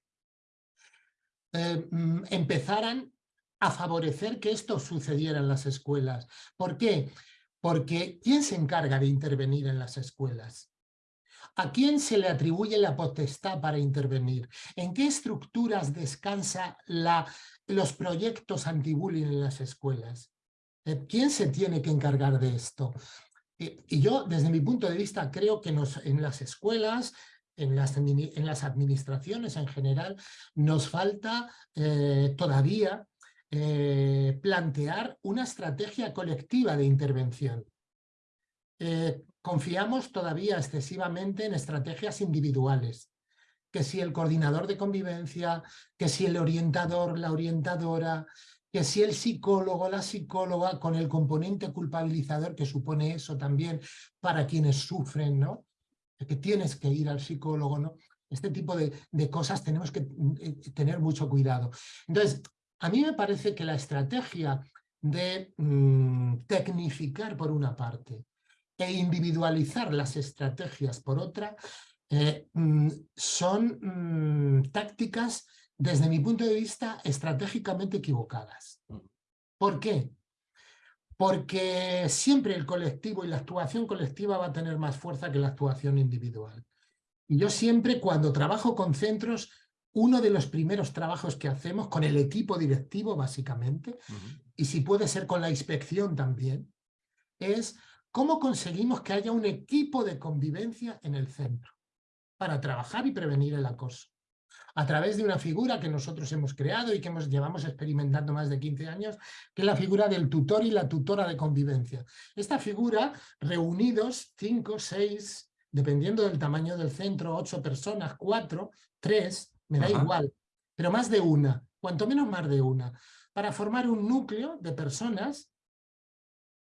eh, mm, empezaran a favorecer que esto sucediera en las escuelas. ¿Por qué? Porque ¿quién se encarga de intervenir en las escuelas? ¿A quién se le atribuye la potestad para intervenir? ¿En qué estructuras descansa la, los proyectos anti-bullying en las escuelas? Eh, ¿Quién se tiene que encargar de esto? Y yo, desde mi punto de vista, creo que en las escuelas, en las, en las administraciones en general, nos falta eh, todavía eh, plantear una estrategia colectiva de intervención. Eh, confiamos todavía excesivamente en estrategias individuales, que si el coordinador de convivencia, que si el orientador, la orientadora, que si el psicólogo, la psicóloga, con el componente culpabilizador que supone eso también para quienes sufren, ¿no? Que tienes que ir al psicólogo, ¿no? Este tipo de, cosas tenemos que eh, tener mucho cuidado. Entonces, a mí me parece que la estrategia de mm, tecnificar por una parte e individualizar las estrategias por otra eh, mm, son mm, tácticas desde mi punto de vista, estratégicamente equivocadas. Mm. ¿Por qué? Porque siempre el colectivo y la actuación colectiva va a tener más fuerza que la actuación individual. Y yo siempre, cuando trabajo con centros, uno de los primeros trabajos que hacemos con el equipo directivo, básicamente, y si puede ser con la inspección también, es cómo conseguimos que haya un equipo de convivencia en el centro para trabajar y prevenir el acoso a través de una figura que nosotros hemos creado y que hemos, llevamos experimentando más de 15 años, que es la figura del tutor y la tutora de convivencia. Esta figura, reunidos cinco, seis, dependiendo del tamaño del centro, ocho personas, cuatro, tres, me da igual, pero más de una, cuanto menos más de una, para formar un núcleo de personas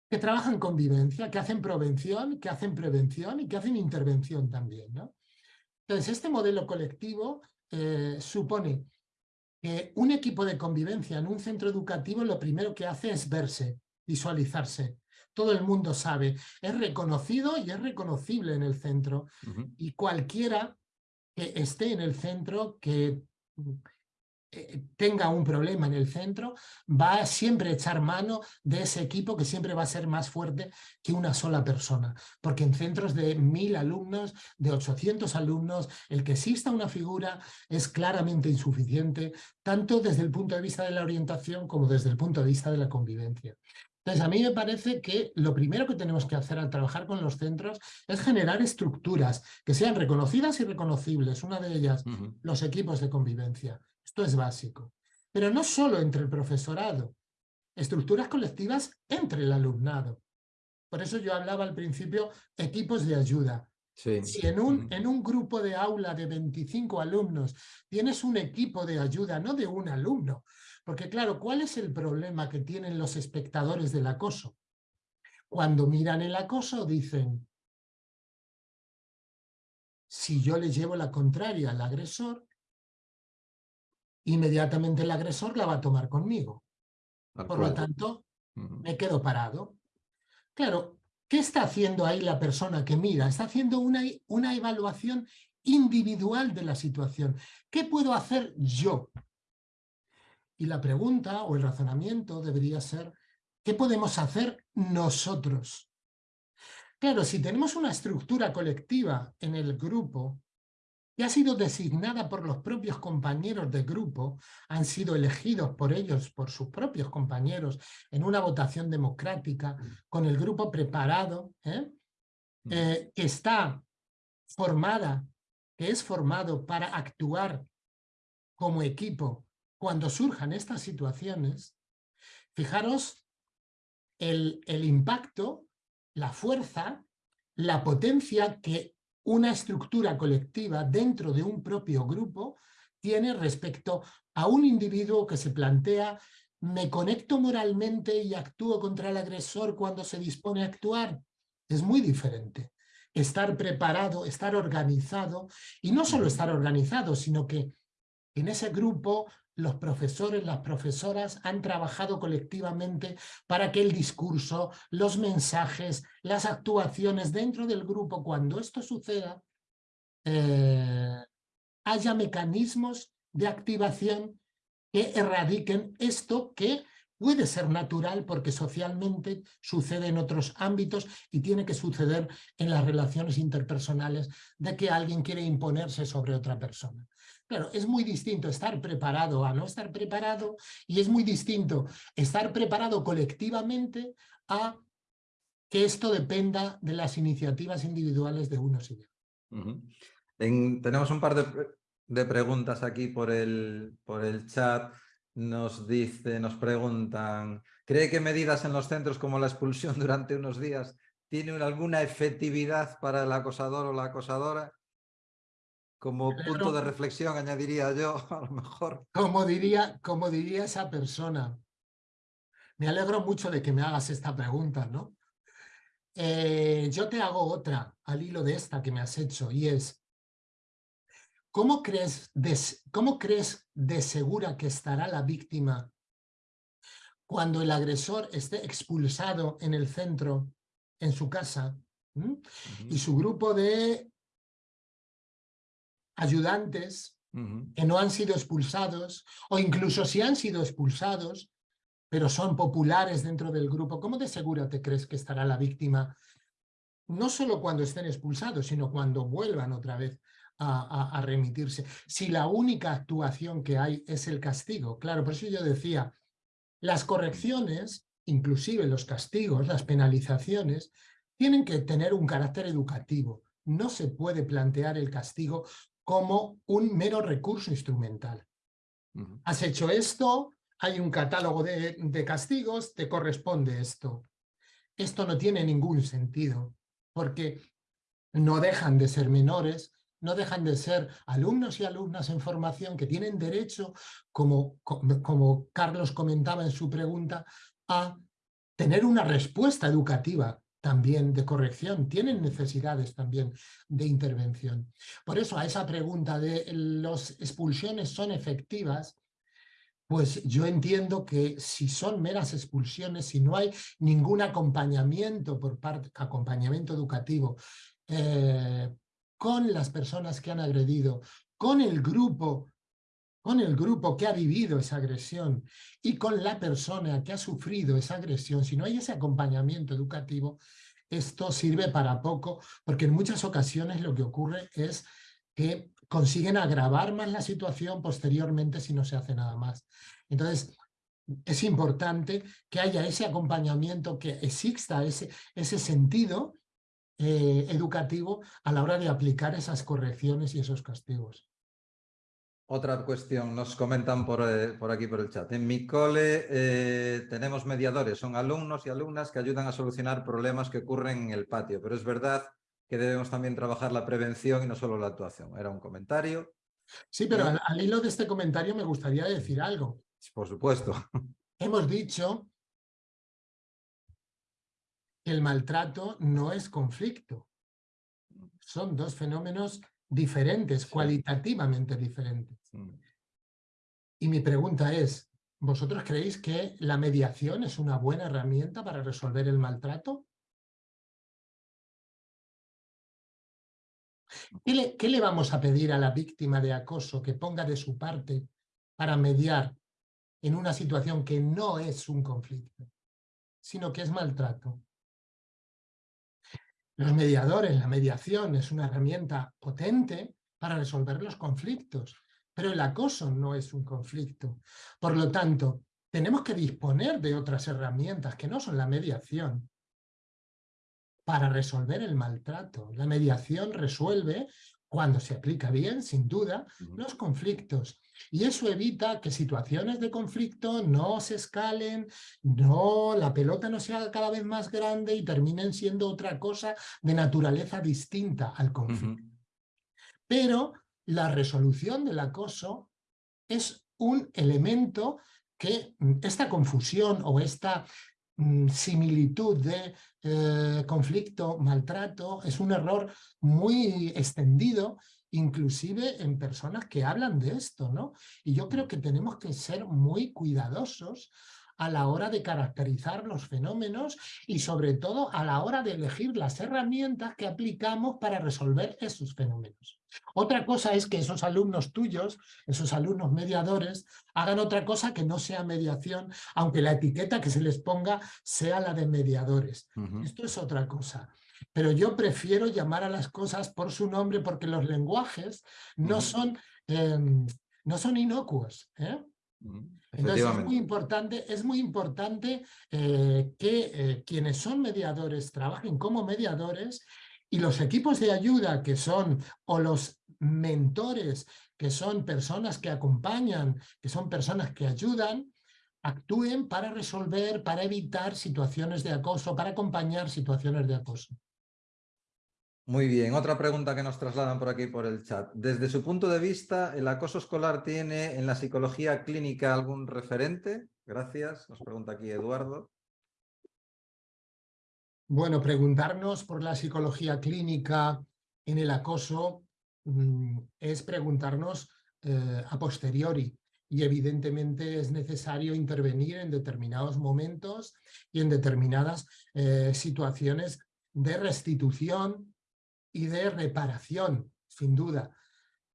que trabajan convivencia, que hacen prevención, que hacen prevención y que hacen intervención también. ¿no? Entonces, este modelo colectivo eh, supone que un equipo de convivencia en un centro educativo lo primero que hace es verse, visualizarse. todo el mundo sabe, es reconocido y es reconocible en el centro. Y cualquiera que esté en el centro, que tenga un problema en el centro, va a siempre echar mano de ese equipo que siempre va a ser más fuerte que una sola persona. Porque en centros de mil alumnos, de 800 alumnos, el que exista una figura es claramente insuficiente, tanto desde el punto de vista de la orientación como desde el punto de vista de la convivencia. Entonces, a mí me parece que lo primero que tenemos que hacer al trabajar con los centros es generar estructuras que sean reconocidas y reconocibles. Una de ellas, los equipos de convivencia. Esto es básico. Pero no solo entre el profesorado, estructuras colectivas entre el alumnado. Por eso yo hablaba al principio equipos de ayuda. Si en un, en un grupo de aula de 25 alumnos tienes un equipo de ayuda, no de un alumno, porque claro, ¿cuál es el problema que tienen los espectadores del acoso? Cuando miran el acoso dicen, si yo le llevo la contraria al agresor, inmediatamente el agresor la va a tomar conmigo. Por lo tanto, me quedo parado. Claro, ¿qué está haciendo ahí la persona que mira? Está haciendo una, una evaluación individual de la situación. ¿Qué puedo hacer yo? Y la pregunta o el razonamiento debería ser, ¿qué podemos hacer nosotros? Claro, si tenemos una estructura colectiva en el grupo, que ha sido designada por los propios compañeros de grupo, han sido elegidos por ellos, por sus propios compañeros, en una votación democrática, con el grupo preparado, ¿eh? Mm. Eh, que está formada, que es formado para actuar como equipo cuando surjan estas situaciones, fijaros el, el impacto, la fuerza, la potencia que una estructura colectiva dentro de un propio grupo tiene respecto a un individuo que se plantea ¿me conecto moralmente y actúo contra el agresor cuando se dispone a actuar? Es muy diferente. Estar preparado, estar organizado, y no solo estar organizado, sino que en ese grupo los profesores, las profesoras han trabajado colectivamente para que el discurso, los mensajes, las actuaciones dentro del grupo, cuando esto suceda, eh, haya mecanismos de activación que erradiquen esto que puede ser natural porque socialmente sucede en otros ámbitos y tiene que suceder en las relaciones interpersonales de que alguien quiere imponerse sobre otra persona. Claro, es muy distinto estar preparado a no estar preparado y es muy distinto estar preparado colectivamente a que esto dependa de las iniciativas individuales de unos y de otros. tenemos un par de, preguntas aquí por el, por el chat. Nos dice, nos preguntan, ¿cree que medidas en los centros como la expulsión *laughs* durante unos días tienen alguna efectividad para el acosador o la acosadora? Como punto de reflexión añadiría yo, *laughs* a lo mejor. Como diría, como diría esa persona. Me alegro mucho de que me hagas esta pregunta, ¿no? Eh, yo te hago otra al hilo de esta que me has hecho y es, ¿cómo crees, de, ¿cómo crees de segura que estará la víctima cuando el agresor esté expulsado en el centro, en su casa, y su grupo de ayudantes que no han sido expulsados, o incluso si han sido expulsados, pero son populares dentro del grupo, ¿cómo de segura te crees que estará la víctima? No solo cuando estén expulsados, sino cuando vuelvan otra vez a, remitirse. Si la única actuación que hay es el castigo, claro, por eso yo decía, las correcciones, inclusive los castigos, las penalizaciones, tienen que tener un carácter educativo. No se puede plantear el castigo como un mero recurso instrumental. Has hecho esto, hay un catálogo de, castigos, te corresponde esto. Esto no tiene ningún sentido, porque no dejan de ser menores, no dejan de ser alumnos y alumnas en formación que tienen derecho, como, como Carlos comentaba en su pregunta, a tener una respuesta educativa también de corrección, tienen necesidades también de intervención. Por eso a esa pregunta de las expulsiones son efectivas, pues yo entiendo que si son meras expulsiones, si no hay ningún acompañamiento por parte, acompañamiento educativo eh, con las personas que han agredido, con el grupo con el grupo que ha vivido esa agresión y con la persona que ha sufrido esa agresión, si no hay ese acompañamiento educativo, esto sirve para poco, porque en muchas ocasiones lo que ocurre es que consiguen agravar más la situación posteriormente si no se hace nada más. Entonces, es importante que haya ese acompañamiento, que exista ese, sentido eh, educativo a la hora de aplicar esas correcciones y esos castigos. Otra cuestión, nos comentan por, eh, por, aquí por el chat. En mi cole eh, tenemos mediadores, son alumnos y alumnas que ayudan a solucionar problemas que ocurren en el patio, pero es verdad que debemos también trabajar la prevención y no solo la actuación. Era un comentario. Sí, pero al, al hilo de este comentario me gustaría decir algo. Por supuesto. *laughs* Hemos dicho que el maltrato no es conflicto. Son dos fenómenos diferentes, cualitativamente diferentes. Mm. Y mi pregunta es, ¿vosotros creéis que la mediación es una buena herramienta para resolver el maltrato? ¿Qué le, vamos a pedir a la víctima de acoso que ponga de su parte para mediar en una situación que no es un conflicto, sino que es maltrato? Los mediadores, la mediación es una herramienta potente para resolver los conflictos, pero el acoso no es un conflicto. Por lo tanto, tenemos que disponer de otras herramientas que no son la mediación para resolver el maltrato. La mediación resuelve cuando se aplica bien, sin duda, los conflictos. Y eso evita que situaciones de conflicto no se escalen, no, la pelota no sea cada vez más grande y terminen siendo otra cosa de naturaleza distinta al conflicto. Pero la resolución del acoso es un elemento que mm, esta confusión o esta mm, similitud de eh, conflicto, maltrato, es un error muy extendido, inclusive en personas que hablan de esto, ¿no? Y yo creo que tenemos que ser muy cuidadosos a la hora de caracterizar los fenómenos y sobre todo a la hora de elegir las herramientas que aplicamos para resolver esos fenómenos. Otra cosa es que esos alumnos tuyos, esos alumnos mediadores, hagan otra cosa que no sea mediación, aunque la etiqueta que se les ponga sea la de mediadores. Esto es otra cosa. Pero yo prefiero llamar a las cosas por su nombre porque los lenguajes no, son, em, no son inocuos. ¿eh? Entonces es muy importante, es muy importante eh, que eh, quienes son mediadores trabajen como mediadores y los equipos de ayuda que son, o los mentores, que son personas que acompañan, que son personas que ayudan, actúen para resolver, para evitar situaciones de acoso, para acompañar situaciones de acoso. Muy bien, otra pregunta que nos trasladan por aquí por el chat. Desde su punto de vista, ¿el acoso escolar tiene en la psicología clínica algún referente? Gracias, nos pregunta aquí Eduardo. Bueno, preguntarnos por la psicología clínica en el acoso mm, es preguntarnos eh, a posteriori y evidentemente es necesario intervenir en determinados momentos y en determinadas eh, situaciones de restitución y de reparación, sin duda.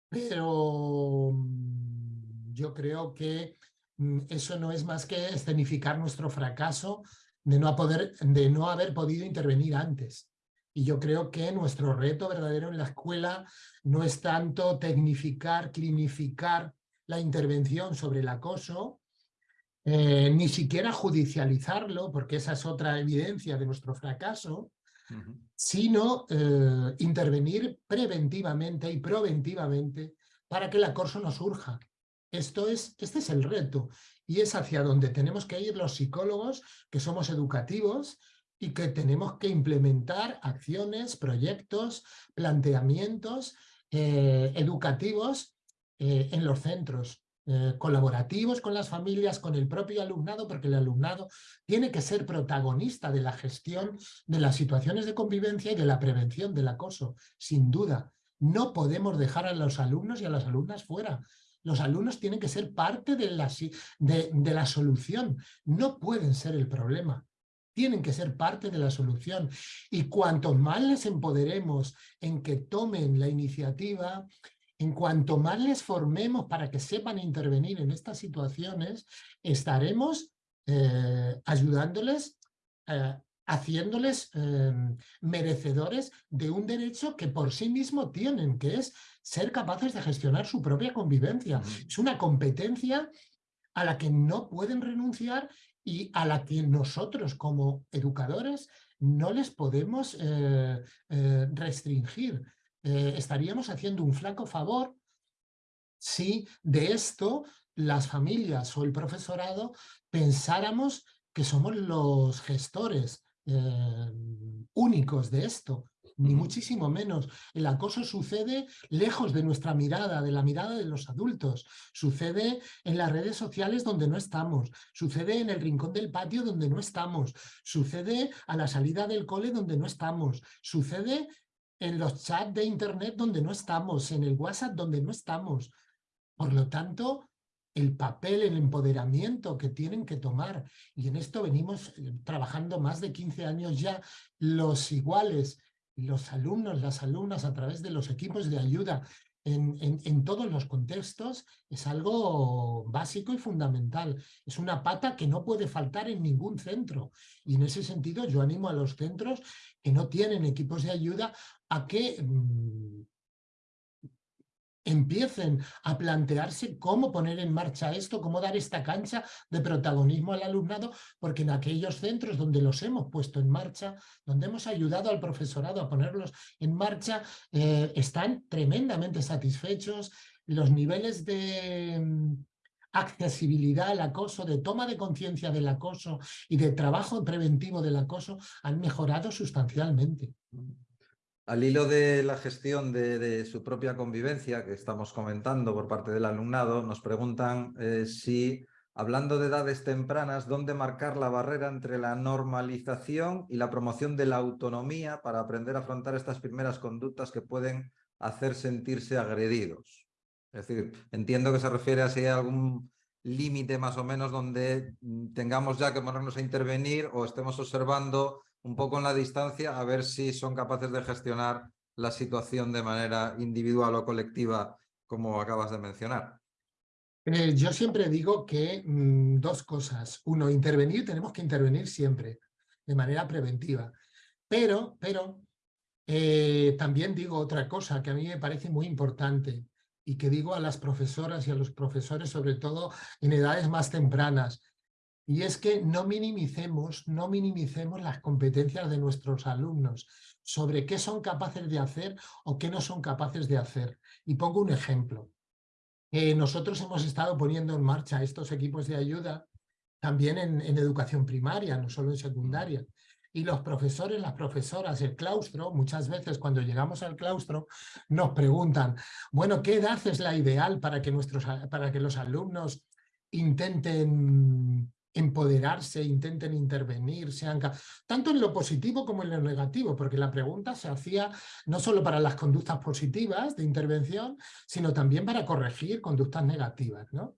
Pero mm, yo creo que mm, eso no es más que escenificar nuestro fracaso de no, poder, de no haber podido intervenir antes. Y yo creo que nuestro reto verdadero en la escuela no es tanto tecnificar, clinificar la intervención sobre el acoso, eh, ni siquiera judicializarlo, porque esa es otra evidencia de nuestro fracaso, sino eh, intervenir preventivamente y preventivamente para que el acoso no surja. Esto es, este es el reto y es hacia donde tenemos que ir los psicólogos que somos educativos y que tenemos que implementar acciones, proyectos, planteamientos eh, educativos eh, en los centros. Eh, colaborativos con las familias, con el propio alumnado, porque el alumnado tiene que ser protagonista de la gestión de las situaciones de convivencia y de la prevención del acoso, sin duda. No podemos dejar a los alumnos y a las alumnas fuera. Los alumnos tienen que ser parte de la, de, de la solución, no pueden ser el problema tienen que ser parte de la solución. Y cuanto más les empoderemos en que tomen la iniciativa, en cuanto más les formemos para que sepan intervenir en estas situaciones, estaremos eh, ayudándoles, eh, haciéndoles em, merecedores de un derecho que por sí mismo tienen, que es ser capaces de gestionar su propia convivencia. Es una competencia a la que no pueden renunciar y a la que nosotros como educadores no les podemos eh, eh, restringir. Eh, estaríamos haciendo un flaco favor si de esto las familias o el profesorado pensáramos que somos los gestores únicos de esto ni muchísimo menos. El acoso sucede lejos de nuestra mirada, de la mirada de los adultos. Sucede en las redes sociales donde no estamos. Sucede en el rincón del patio donde no estamos. Sucede a la salida del cole donde no estamos. Sucede en los chats de internet donde no estamos, en el WhatsApp donde no estamos. Por lo tanto, el papel, el empoderamiento que tienen que tomar, y en esto venimos eh, trabajando más de 15 años ya, los iguales, los alumnos, las alumnas a través de los equipos de ayuda en, en, todos los contextos es algo básico y fundamental. Es una pata que no puede faltar en ningún centro. Y en ese sentido yo animo a los centros que no tienen equipos de ayuda a que mm, empiecen a plantearse cómo poner en marcha esto, cómo dar esta cancha de protagonismo al alumnado, porque en aquellos centros donde los hemos puesto en marcha, donde hemos ayudado al profesorado a ponerlos en marcha, eh, están tremendamente satisfechos, los niveles de mm, accesibilidad al acoso, de toma de conciencia del acoso y de trabajo preventivo del acoso han mejorado sustancialmente. Al hilo de la gestión de, su propia convivencia que estamos comentando por parte del alumnado, nos preguntan eh, si, hablando de edades tempranas, dónde marcar la barrera entre la normalización y la promoción de la autonomía para aprender a afrontar estas primeras conductas que pueden hacer sentirse agredidos. Es decir, entiendo que se refiere a si hay algún límite más o menos donde mm, tengamos ya que ponernos a intervenir o estemos observando un poco en la distancia a ver si son capaces de gestionar la situación de manera individual o colectiva, como acabas de mencionar. Eh, yo siempre digo que mm, dos cosas. Uno, intervenir, tenemos que intervenir siempre, de manera preventiva. Pero, pero eh, también digo otra cosa que a mí me parece muy importante y que digo a las profesoras y a los profesores, sobre todo en edades más tempranas. Y es que no minimicemos, no minimicemos las competencias de nuestros alumnos sobre qué son capaces de hacer o qué no son capaces de hacer. Y pongo un ejemplo. Eh, nosotros hemos estado poniendo en marcha estos equipos de ayuda también en, en educación primaria, no solo en secundaria. Y los profesores, las profesoras, el claustro, muchas veces cuando llegamos al claustro nos preguntan, bueno, ¿qué edad es la ideal para que, nuestros, para que los alumnos intenten empoderarse, intenten intervenir, sean tanto en lo positivo como en lo negativo, porque la pregunta se hacía no solo para las conductas positivas de intervención, sino también para corregir conductas negativas. ¿no?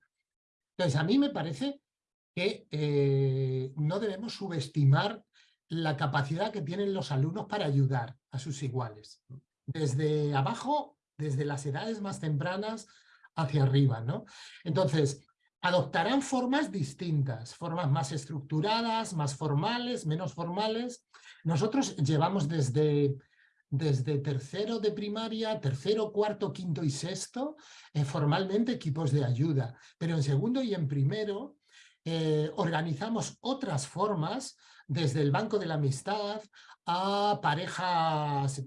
Entonces, a mí me parece que eh, no debemos subestimar la capacidad que tienen los alumnos para ayudar a sus iguales. Desde abajo, desde las edades más tempranas hacia arriba. ¿no? Entonces, adoptarán formas distintas, formas más estructuradas, más formales, menos formales. Nosotros llevamos desde, desde tercero de primaria, tercero, cuarto, quinto y sexto, eh, formalmente equipos de ayuda, pero en segundo y en primero eh, organizamos otras formas desde el Banco de la Amistad a parejas,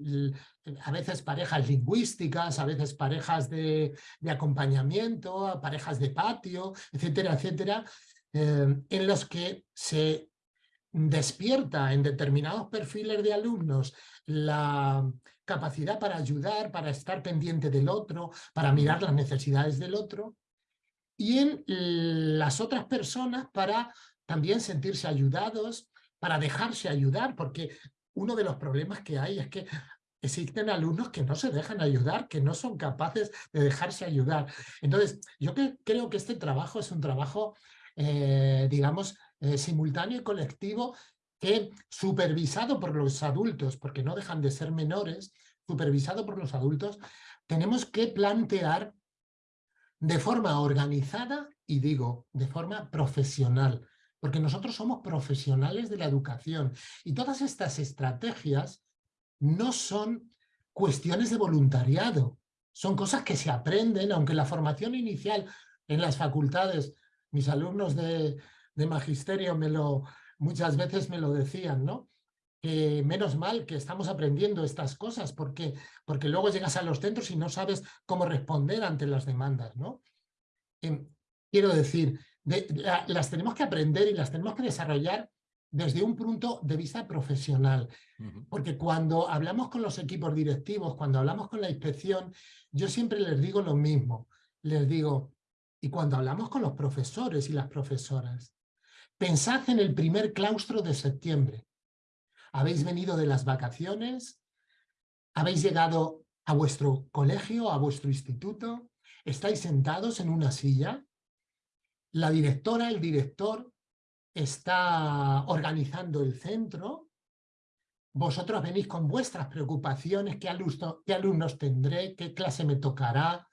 a veces parejas lingüísticas, a veces parejas de, acompañamiento, a parejas de patio, etcétera, etcétera, eh, en los que se despierta en determinados perfiles de alumnos la capacidad para ayudar, para estar pendiente del otro, para mirar las necesidades del otro, y en las otras personas para también sentirse ayudados, para dejarse ayudar, porque uno de los problemas que hay es que existen alumnos que no se dejan ayudar, que no son capaces de dejarse ayudar. Entonces, yo creo que este trabajo es un trabajo, eh, digamos, eh, simultáneo y colectivo que supervisado por los adultos, porque no dejan de ser menores, supervisado por los adultos, tenemos que plantear de forma organizada y digo, de forma profesional, porque nosotros somos profesionales de la educación y todas estas estrategias no son cuestiones de voluntariado, son cosas que se aprenden, aunque la formación inicial en las facultades, mis alumnos de, de magisterio me lo, muchas veces me lo decían, ¿no? Que menos mal que estamos aprendiendo estas cosas porque, porque luego llegas a los centros y no sabes cómo responder ante las demandas, ¿no? Em, quiero decir, las tenemos que aprender y las tenemos que desarrollar desde un punto de vista profesional. Porque cuando hablamos con los equipos directivos, cuando hablamos con la inspección, yo siempre les digo lo mismo. Les digo, y cuando hablamos con los profesores y las profesoras, pensad en el primer claustro de septiembre. Habéis venido de las vacaciones, habéis llegado a vuestro colegio, a vuestro instituto, estáis sentados en una silla, la directora, el director está organizando el centro, vosotros venís con vuestras preocupaciones, qué, alumnos tendré, qué clase me tocará,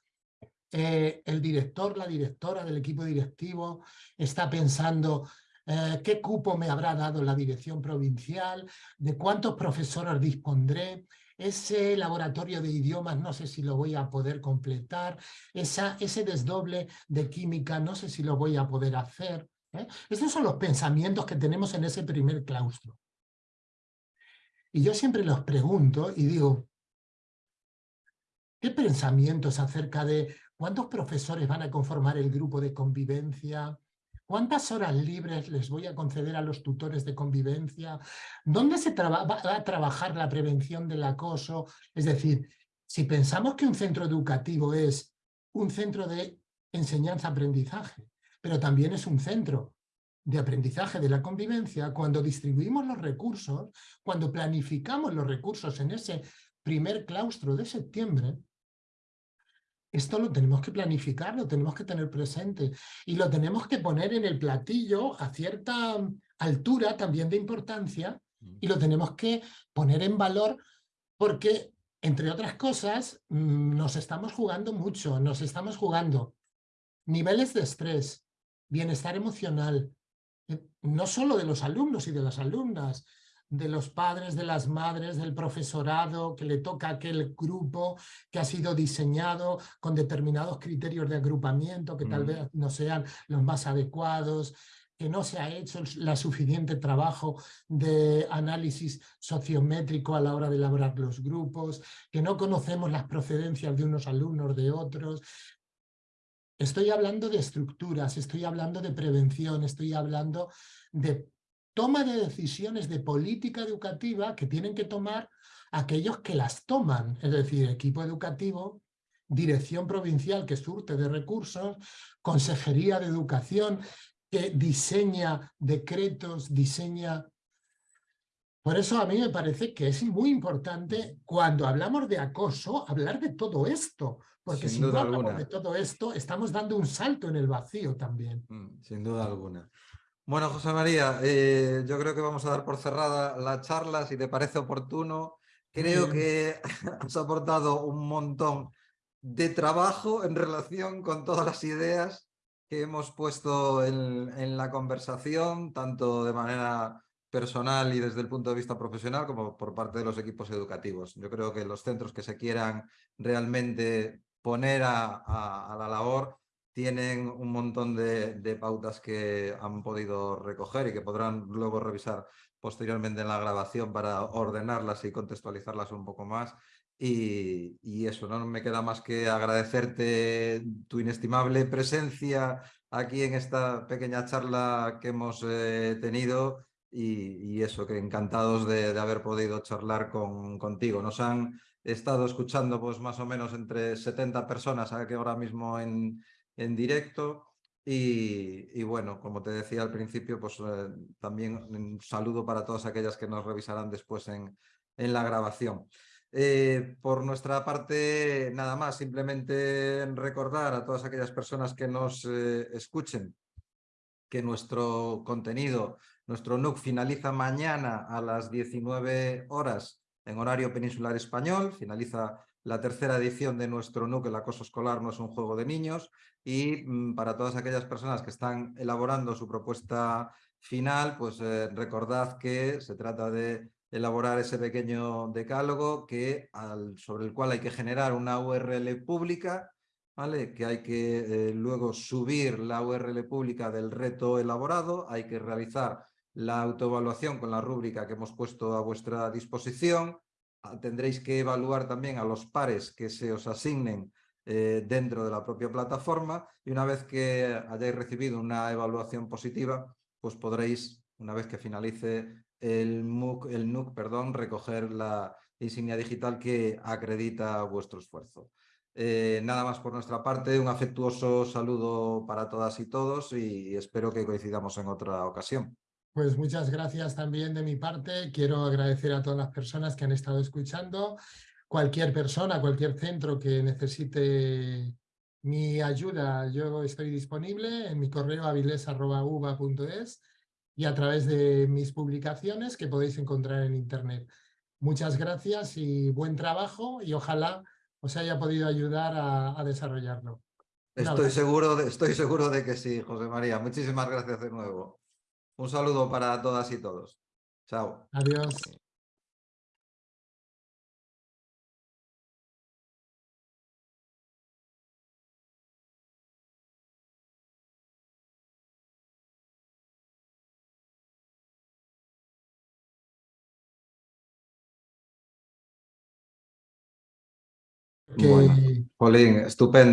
eh, el director, la directora del equipo directivo está pensando eh, qué cupo me habrá dado la dirección provincial, de cuántos profesores dispondré, ese laboratorio de idiomas no sé si lo voy a poder completar, esa, ese desdoble de química no sé si lo voy a poder hacer. ¿eh? Estos son los pensamientos que tenemos en ese primer claustro. Y yo siempre los pregunto y digo, ¿qué pensamientos acerca de cuántos profesores van a conformar el grupo de convivencia? ¿Cuántas horas libres les voy a conceder a los tutores de convivencia? ¿Dónde se va a trabajar la prevención del acoso? Es decir, si pensamos que un centro educativo es un centro de enseñanza-aprendizaje, pero también es un centro de aprendizaje de la convivencia, cuando distribuimos los recursos, cuando planificamos los recursos en ese primer claustro de septiembre, esto lo tenemos que planificar, lo tenemos que tener presente y lo tenemos que poner en el platillo a cierta altura también de importancia y lo tenemos que poner en valor porque, entre otras cosas, mm, nos estamos jugando mucho, nos estamos jugando niveles de estrés, bienestar emocional, eh, no solo de los alumnos y de las alumnas, de los padres, de las madres, del profesorado, que le toca aquel grupo que ha sido diseñado con determinados criterios de agrupamiento que tal mm. vez no sean los más adecuados, que no se ha hecho el suficiente trabajo de análisis sociométrico a la hora de elaborar los grupos, que no conocemos las procedencias de unos alumnos de otros. Estoy hablando de estructuras, estoy hablando de prevención, estoy hablando de toma de decisiones de política educativa que tienen que tomar aquellos que las toman, es decir, equipo educativo, dirección provincial que surte de recursos, consejería de educación que diseña decretos, diseña... Por eso a mí me parece que es muy importante cuando hablamos de acoso, hablar de todo esto, porque si no hablamos de todo esto, estamos dando un salto en el vacío también. Mm, sin duda alguna. Bueno, José María, eh, yo creo que vamos a dar por cerrada la charla, si te parece oportuno. Creo que *laughs* has aportado un montón de trabajo en relación con todas las ideas que hemos puesto en, la conversación, tanto de manera personal y desde el punto de vista profesional como por parte de los equipos educativos. Yo creo que los centros que se quieran realmente poner a la labor tienen un montón de, pautas que han podido recoger y que podrán luego revisar posteriormente en la grabación para ordenarlas y contextualizarlas un poco más. Y, eso, no me queda más que agradecerte tu inestimable presencia aquí en esta pequeña charla que hemos eh, tenido y, eso, que encantados de, haber podido charlar con, contigo. Nos han estado escuchando pues más o menos entre 70 personas que ahora mismo en, en directo. Y, bueno, como te decía al principio, pues eh, también un saludo para todas aquellas que nos revisarán después en, en la grabación. Eh, por nuestra parte, nada más, simplemente recordar a todas aquellas personas que nos eh, escuchen que nuestro contenido, nuestro NUC finaliza mañana a las 19 horas en horario peninsular español, finaliza la tercera edición de nuestro NUC, el acoso escolar no es un juego de niños, y mm, para todas aquellas personas que están elaborando su propuesta final, pues eh, recordad que se trata de elaborar ese pequeño decálogo que, sobre el cual hay que generar una URL pública, ¿vale? que hay que eh, luego subir la URL pública del reto elaborado, hay que realizar la autoevaluación con la rúbrica que hemos puesto a vuestra disposición, tendréis que evaluar también a los pares que se os asignen eh, dentro de la propia plataforma y una vez que hayáis recibido una evaluación positiva, pues podréis, una vez que finalice el, MOOC, el NUC, recoger la insignia digital que acredita vuestro esfuerzo. Eh, nada más por nuestra parte, un afectuoso saludo para todas y todos y espero que coincidamos en otra ocasión. Pues muchas gracias también de mi parte. Quiero agradecer a todas las personas que han estado escuchando. Cualquier persona, cualquier centro que necesite mi ayuda, yo estoy disponible en mi correo aviles.uva.es y a través de mis publicaciones que podéis encontrar en internet. Muchas gracias y buen trabajo y ojalá os haya podido ayudar a, desarrollarlo. Estoy seguro, de, estoy seguro de que sí, José María. Muchísimas gracias de nuevo. Un saludo para todas y todos. Chao. Adiós. Bueno, Polín, estupendo.